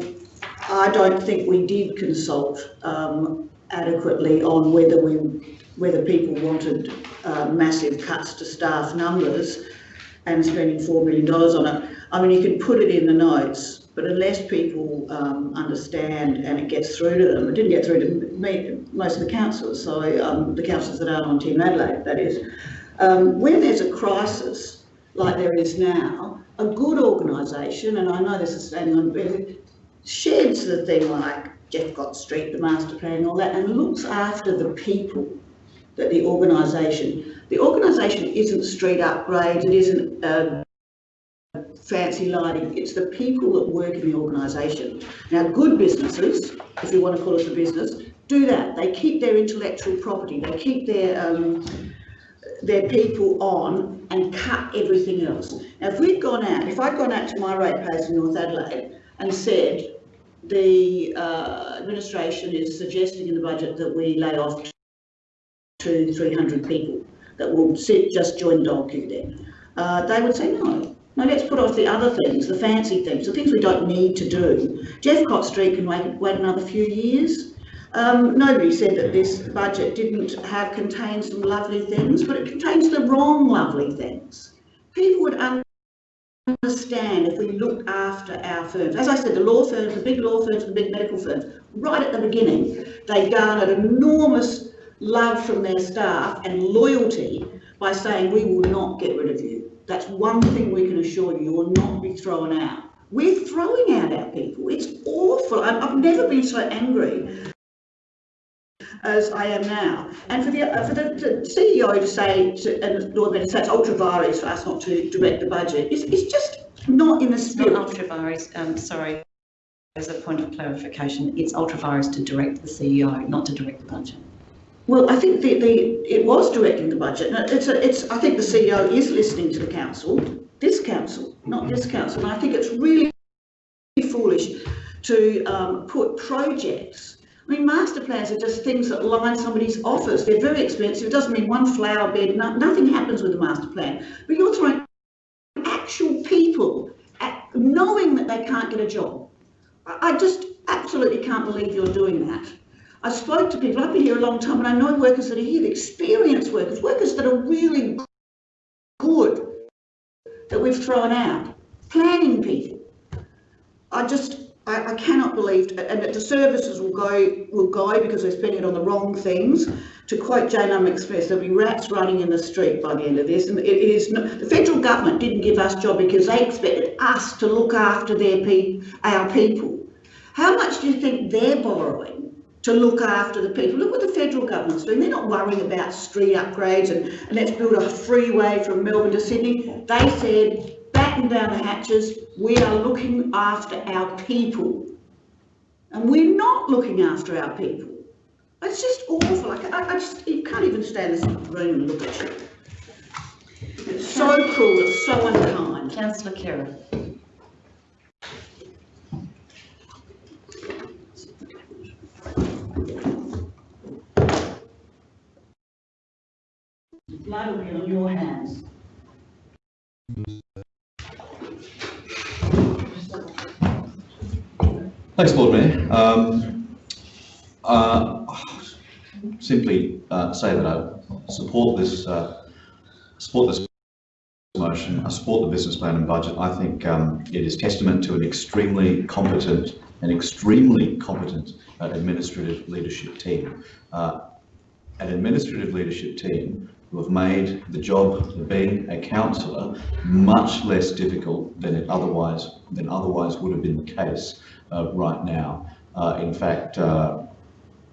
I don't think we did consult um, adequately on whether we, whether people wanted uh, massive cuts to staff numbers and spending $4 million on it. I mean, you can put it in the notes, but unless people um, understand and it gets through to them, it didn't get through to me, most of the councillors, so um, the councillors that aren't on Team Adelaide, that is. Um, when there's a crisis like there is now, a good organisation, and I know this is standing on, sheds the thing like Jeff Jeffcott Street, the master plan, all that, and looks after the people that the organisation, the organisation isn't street upgrades, it isn't uh, fancy lighting, it's the people that work in the organisation. Now, good businesses, if you want to call it a business, do that. They keep their intellectual property, they keep their um, their people on and cut everything else. Now, if we'd gone out, if I'd gone out to my ratepayers in North Adelaide and said, the uh, administration is suggesting in the budget that we lay off to 300 people that will sit, just join the dog queue then. Uh, they would say no. No, let's put off the other things, the fancy things, the things we don't need to do. Jeffcott Street can wait, wait another few years. Um, nobody said that this budget didn't have contain some lovely things, but it contains the wrong lovely things. People would understand if we looked after our firms. As I said, the law firms, the big law firms, the big medical firms, right at the beginning, they garnered enormous love from their staff and loyalty by saying, we will not get rid of you. That's one thing we can assure you, you will not be thrown out. We're throwing out our people. It's awful. I've never been so angry as I am now. And for the, uh, for the, the, CEO to say, to, and Lord Mayor it's ultra vires for us not to direct the budget, is, is just not in the spirit. Not ultra vires, um, sorry, as a point of clarification, it's ultra vires to direct the CEO, not to direct the budget. Well, I think the, the it was directing the budget. It's a, it's. I think the CEO is listening to the council, this council, not this council. And I think it's really foolish to um, put projects. I mean, master plans are just things that line somebody's office. They're very expensive. It doesn't mean one flower bed. No, nothing happens with a master plan. But you're throwing actual people at, knowing that they can't get a job. I, I just absolutely can't believe you're doing that. I spoke to people, I've been here a long time, and I know workers that are here, experienced workers, workers that are really good, that we've thrown out, planning people. I just, I, I cannot believe, and that the services will go, will go because they're spending it on the wrong things. To quote Jane Express, there'll be rats running in the street by the end of this. And it, it is not, the federal government didn't give us job because they expected us to look after their pe our people. How much do you think they're borrowing? to look after the people. Look what the federal government's doing. They're not worrying about street upgrades and, and let's build a freeway from Melbourne to Sydney. They said, batten down the hatches, we are looking after our people. And we're not looking after our people. It's just awful. I, I, I just, you can't even stand this room and look at you. It's so cruel, it's so unkind. Councillor Khera. blood will be on your hands. Thanks, Lord Mayor. Um, uh, simply uh, say that I support this uh, support this motion. I support the business plan and budget. I think um, it is testament to an extremely competent and extremely competent uh, administrative leadership team. Uh, an administrative leadership team who have made the job of being a councillor much less difficult than it otherwise than otherwise would have been the case right now. Uh, in fact, uh,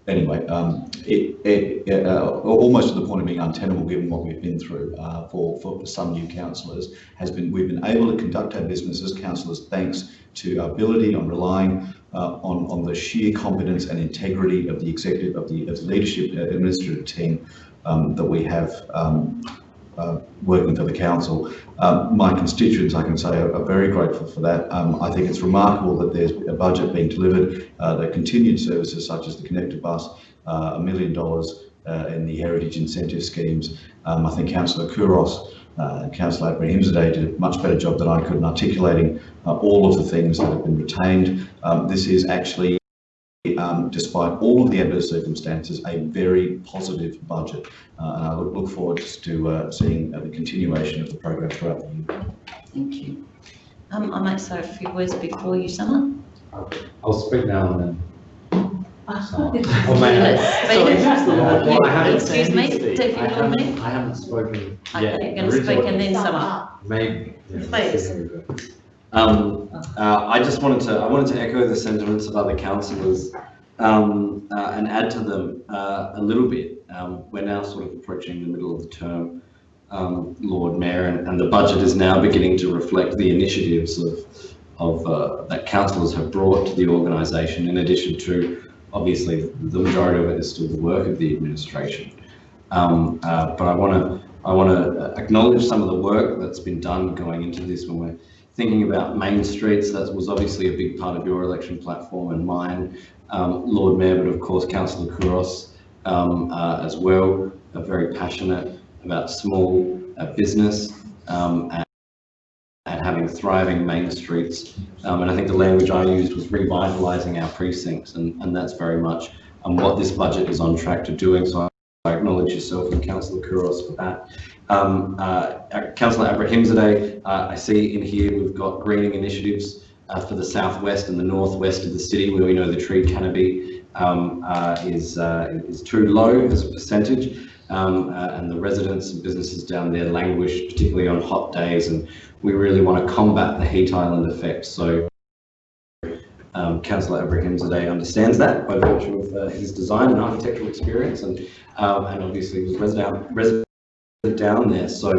anyway, um, it, it uh, almost to the point of being untenable given what we've been through uh, for, for some new councillors has been we've been able to conduct our business as councillors thanks to our ability on relying uh, on, on the sheer competence and integrity of the executive, of the, of the leadership administrative team um, that we have um, uh, working for the council. Um, my constituents, I can say, are, are very grateful for that. Um, I think it's remarkable that there's a budget being delivered, uh, that continued services such as the Connected Bus, uh, a million dollars uh, in the heritage incentive schemes. Um, I think Councillor Couros uh, Councillor Abrahimzadeh did a much better job than I could in articulating uh, all of the things that have been retained. Um, this is actually um, despite all of the adverse circumstances, a very positive budget. Uh, and I look, look forward to uh, seeing uh, the continuation of the program throughout the year. Thank you. Um, I might say a few words before you sum up. I'll speak now and then. up. Or may I? Let's speak. Well, I haven't Excuse said me. Deputy I Lord haven't- Mayor. I haven't spoken Okay, you're going to speak and then sum up. Maybe. yeah, Please. Um, uh, I just wanted to, I wanted to echo the sentiments of other councillors, um, uh, and add to them, uh, a little bit. Um, we're now sort of approaching the middle of the term, um, Lord Mayor, and, and the budget is now beginning to reflect the initiatives of, of, uh, that councillors have brought to the organisation, in addition to, obviously, the majority of it is still the work of the administration. Um, uh, but I want to, I want to acknowledge some of the work that's been done going into this when we're thinking about main streets. That was obviously a big part of your election platform and mine, um, Lord Mayor, but of course Councillor Couros um, uh, as well, are very passionate about small uh, business um, and, and having thriving main streets. Um, and I think the language I used was revitalising our precincts, and, and that's very much um, what this budget is on track to doing. So I acknowledge yourself and Councillor Couros for that. Um, uh, Councillor Abrahimzadeh, uh, I see in here we've got greening initiatives uh, for the southwest and the northwest of the city where we know the tree canopy um, uh, is, uh, is too low as a percentage. Um, uh, and the residents and businesses down there languish, particularly on hot days, and we really want to combat the heat island effect. So um, Councillor Abrahimzadeh understands that by virtue of uh, his design and architectural experience, and um, and obviously was resident resident down there. So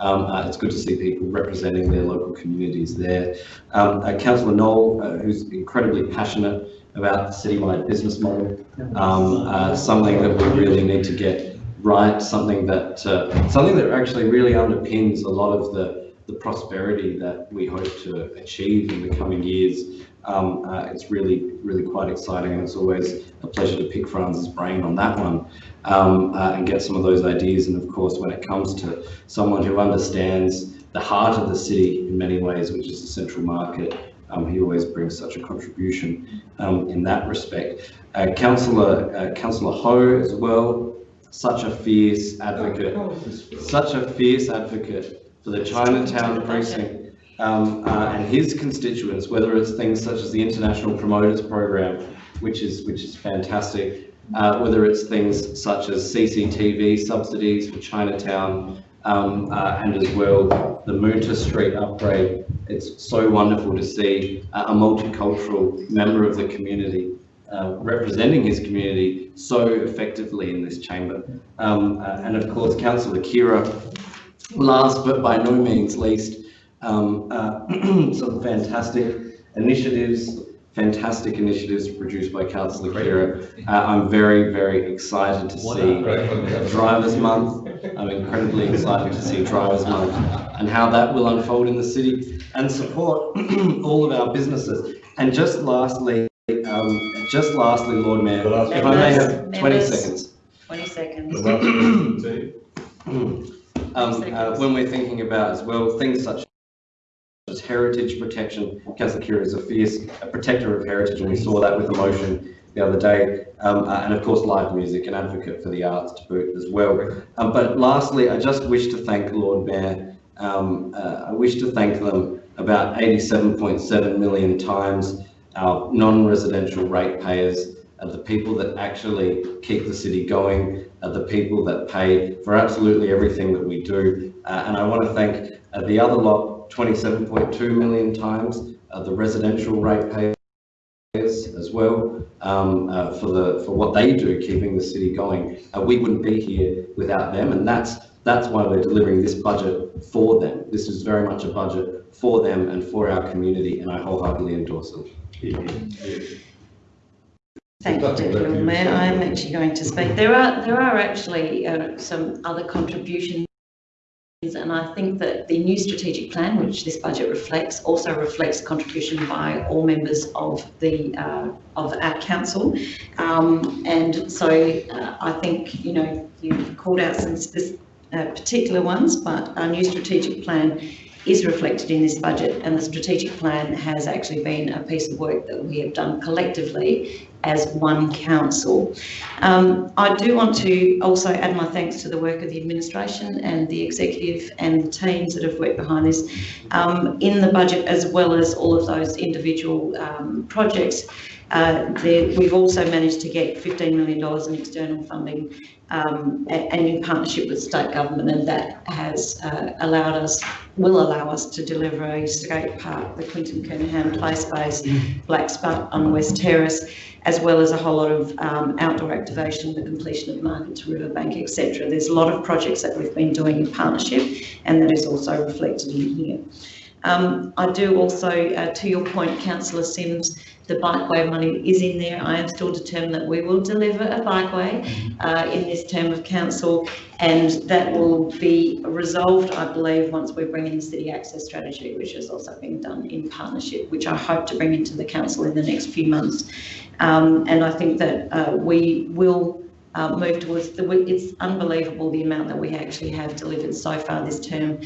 um, uh, it's good to see people representing their local communities there. Um, uh, Councillor Knoll, uh, who's incredibly passionate about the citywide business model, um, uh, something that we really need to get right, something that uh, something that actually really underpins a lot of the the prosperity that we hope to achieve in the coming years. Um, uh, it's really, really quite exciting, and it's always a pleasure to pick Franz's brain on that one um, uh, and get some of those ideas. And of course, when it comes to someone who understands the heart of the city in many ways, which is the central market, um, he always brings such a contribution um, in that respect. Uh, Councillor, uh, Councillor Hou as well, such a fierce advocate, such a fierce advocate for the Chinatown precinct um, uh, and his constituents, whether it's things such as the International Promoters Program, which is which is fantastic, uh, whether it's things such as CCTV subsidies for Chinatown, um, uh, and as well the Moonta Street upgrade. It's so wonderful to see a multicultural member of the community uh, representing his community so effectively in this chamber. Um, uh, and of course, Councillor Khera, last but by no means least, um, uh, some fantastic initiatives, fantastic initiatives produced by Councillor Khera. Uh, I'm very, very excited to see Drivers Month. I'm incredibly excited to see Drivers Month and how that will unfold in the city and support all of our businesses. And just lastly, um, just lastly, Lord Mayor, if I may have 20 Members. seconds. 20 seconds. Um, uh, when we're thinking about as well, things such as heritage protection, Councillor Khera is a fierce a protector of heritage, and we saw that with the motion the other day, um, uh, and of course live music, an advocate for the arts to boot as well. Um, but lastly, I just wish to thank Lord Mayor. Um, uh, I wish to thank them about 87.7 million times our non-residential ratepayers, uh, the people that actually keep the city going, uh, the people that pay for absolutely everything that we do. Uh, and I want to thank uh, the other lot 27.2 million times, uh, the residential ratepayers as well um, uh, for the for what they do keeping the city going. Uh, we wouldn't be here without them, and that's that's why we're delivering this budget for them. This is very much a budget for them and for our community, and I wholeheartedly endorse them. Thank you, Deputy Mayor. I'm actually going to speak. There are there are actually uh, some other contributions, and I think that the new strategic plan, which this budget reflects, also reflects contribution by all members of the uh, of our council. Um, and so uh, I think you know you've called out some uh, particular ones, but our new strategic plan is reflected in this budget and the strategic plan has actually been a piece of work that we have done collectively as one council. Um, I do want to also add my thanks to the work of the administration and the executive and the teams that have worked behind this um, in the budget as well as all of those individual um, projects. Uh, there, we've also managed to get $15 million in external funding um, and in partnership with state government and that has uh, allowed us, will allow us to deliver a skate park, the Quentin Kenihan Play Space, Black Spot on West Terrace, as well as a whole lot of um, outdoor activation, the completion of Market to Riverbank, etc. There's a lot of projects that we've been doing in partnership and that is also reflected in here. Um, I do also, uh, to your point, Councillor Simms, the bikeway money is in there. I am still determined that we will deliver a bikeway uh, in this term of council and that will be resolved, I believe, once we bring in the city access strategy, which has also been done in partnership, which I hope to bring into the council in the next few months. Um, and I think that uh, we will uh, move towards the, it's unbelievable the amount that we actually have delivered so far this term.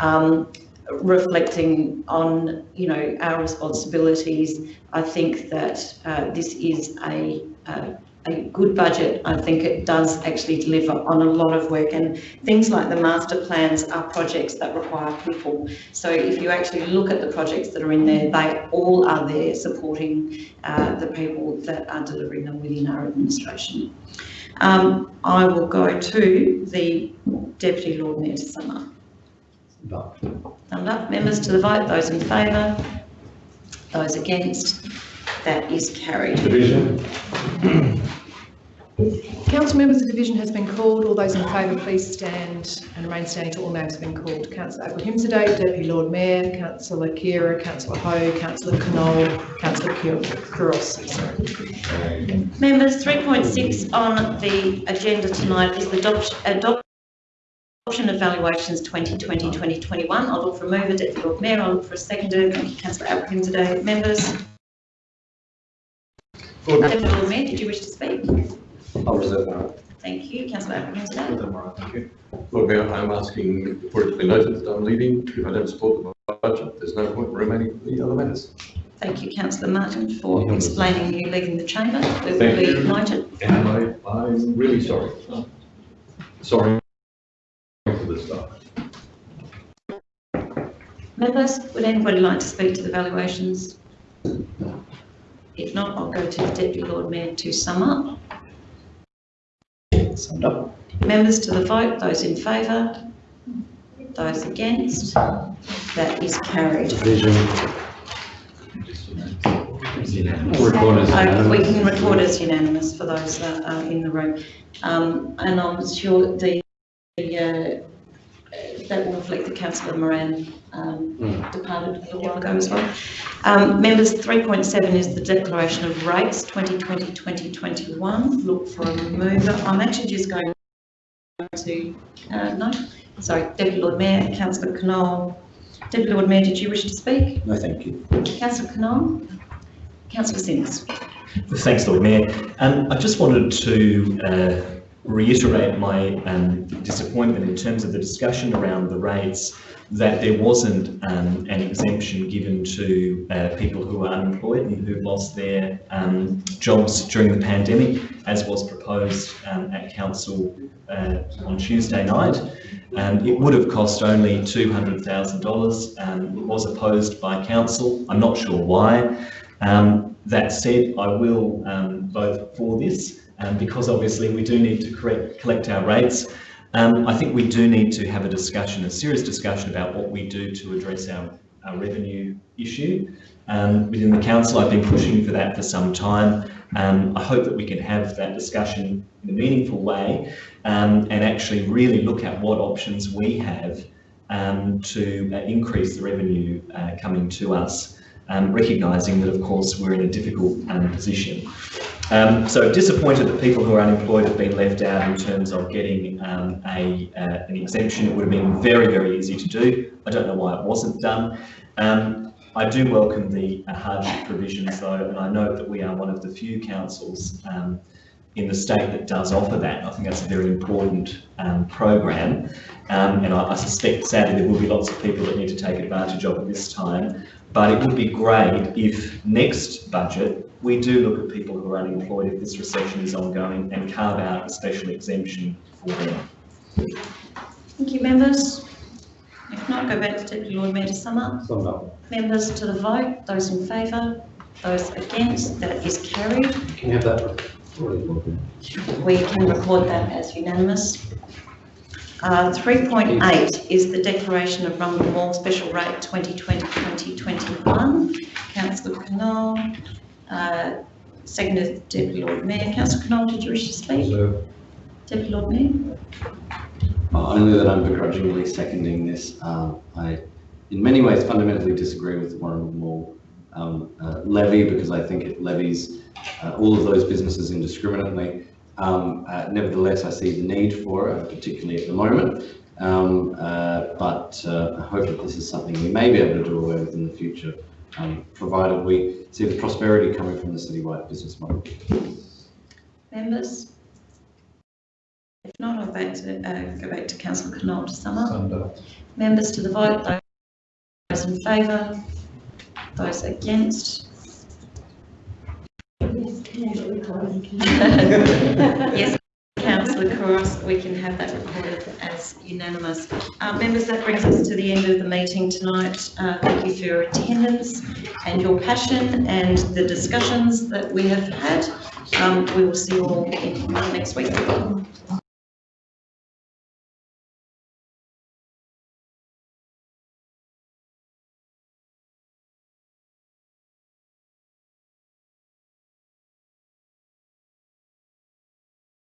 Um, reflecting on you know our responsibilities. I think that uh, this is a, a, a good budget. I think it does actually deliver on a lot of work and things like the master plans are projects that require people. So if you actually look at the projects that are in there they all are there supporting uh, the people that are delivering them within our administration. Um, I will go to the Deputy Lord Mayor to sum up Thumbed up. Members to the vote. Those in favour? Those against? That is carried. Division. Council members, the division has been called. All those in favour, please stand and remain standing till all names have been called. Councillor Abrahimzadeh, Deputy Lord Mayor, Councillor Khera, Councillor Hou, Councillor Knoll, Councillor Couros. Members, 3.6 on the agenda tonight is the adoption, adoption of valuations 2020-2021. I'll look for a mover, Deputy Lord Mayor. I'll look for a seconder. Thank you, Councillor Abrahimzadeh. Members? Deputy Lord Mayor, did you wish to speak? I'll reserve my right. Thank you, Councillor Abrahimzadeh. Thank you. Lord Mayor, I'm asking for it to be noted that I'm leaving. If I don't support the budget, there's no point in remaining for the other matters. Thank you, Councillor Martin, for explaining you leaving the chamber. It will Thank be you. noted. And I, I'm really sorry. Sorry for this stuff. Members, would anybody like to speak to the valuations? If not, I'll go to the Deputy Lord Mayor to sum up. Summed up. Members to the vote, those in favour? Those against? That is carried. Division. Record We can record as unanimous for those that are in the room. Um, and I'm sure the, the, uh, that will reflect the councillor Moran, um, departed a little while ago as well. Um, members, 3.7 is the declaration of rates 2020-2021. Look for a mover. I'm actually just going to, uh, no, sorry, Deputy Lord Mayor, councillor Knoll. Deputy Lord Mayor, did you wish to speak? No, thank you. Councillor Knoll? Councillor Simms? Thanks, Lord Mayor. Um, I just wanted to uh, reiterate my um, disappointment in terms of the discussion around the rates that there wasn't um, an exemption given to uh, people who are unemployed and who lost their um, jobs during the pandemic, as was proposed um, at council uh, on Tuesday night. Um, it would have cost only $200,000. Um, it was opposed by council. I'm not sure why. Um, that said, I will um, vote for this um, because obviously we do need to correct, collect our rates. Um, I think we do need to have a discussion, a serious discussion about what we do to address our, our revenue issue. Um, within the council, I've been pushing for that for some time. Um, I hope that we can have that discussion in a meaningful way um, and actually really look at what options we have um, to uh, increase the revenue uh, coming to us recognising that, of course, we're in a difficult position. Um, so disappointed that people who are unemployed have been left out in terms of getting um, a, uh, an exemption. It would have been very, very easy to do. I don't know why it wasn't done. Um, I do welcome the uh, hardship provisions though, and I note that we are one of the few councils um, in the state that does offer that. I think that's a very important um, program. Um, and I, I suspect sadly there will be lots of people that need to take advantage of it this time. But it would be great if next budget we do look at people who are unemployed if this recession is ongoing and carve out a special exemption for them. Thank you, members. If not, go back to Deputy Lord Mayor to sum up. Sum up. Members to the vote, those in favour, those against, that is carried. Can you have that recorded, We can record that as unanimous. Uh, 3.8 is the declaration of Rundle Mall Special Rate 2020-2021. Councillor Knoll, uh, seconded Deputy Lord Mayor. Councillor Knoll, did you wish to speak? Deputy Lord Mayor? Only that I'm begrudgingly seconding this. Uh, I, in many ways, fundamentally disagree with the Warren Mall um, uh, levy because I think it levies uh, all of those businesses indiscriminately. Um, uh, nevertheless, I see the need for it, particularly at the moment. Um, uh, but uh, I hope that this is something we may be able to do away with in the future, um, provided we see the prosperity coming from the citywide business model. Members? If not, I'll back to, uh, go back to Councillor Knoll to sum up. Members to the vote, those in favour, those against. Yes, councillor Couros, we can have that recorded as unanimous. Uh, members, that brings us to the end of the meeting tonight. Uh, thank you for your attendance and your passion and the discussions that we have had. Um, we will see you all next week.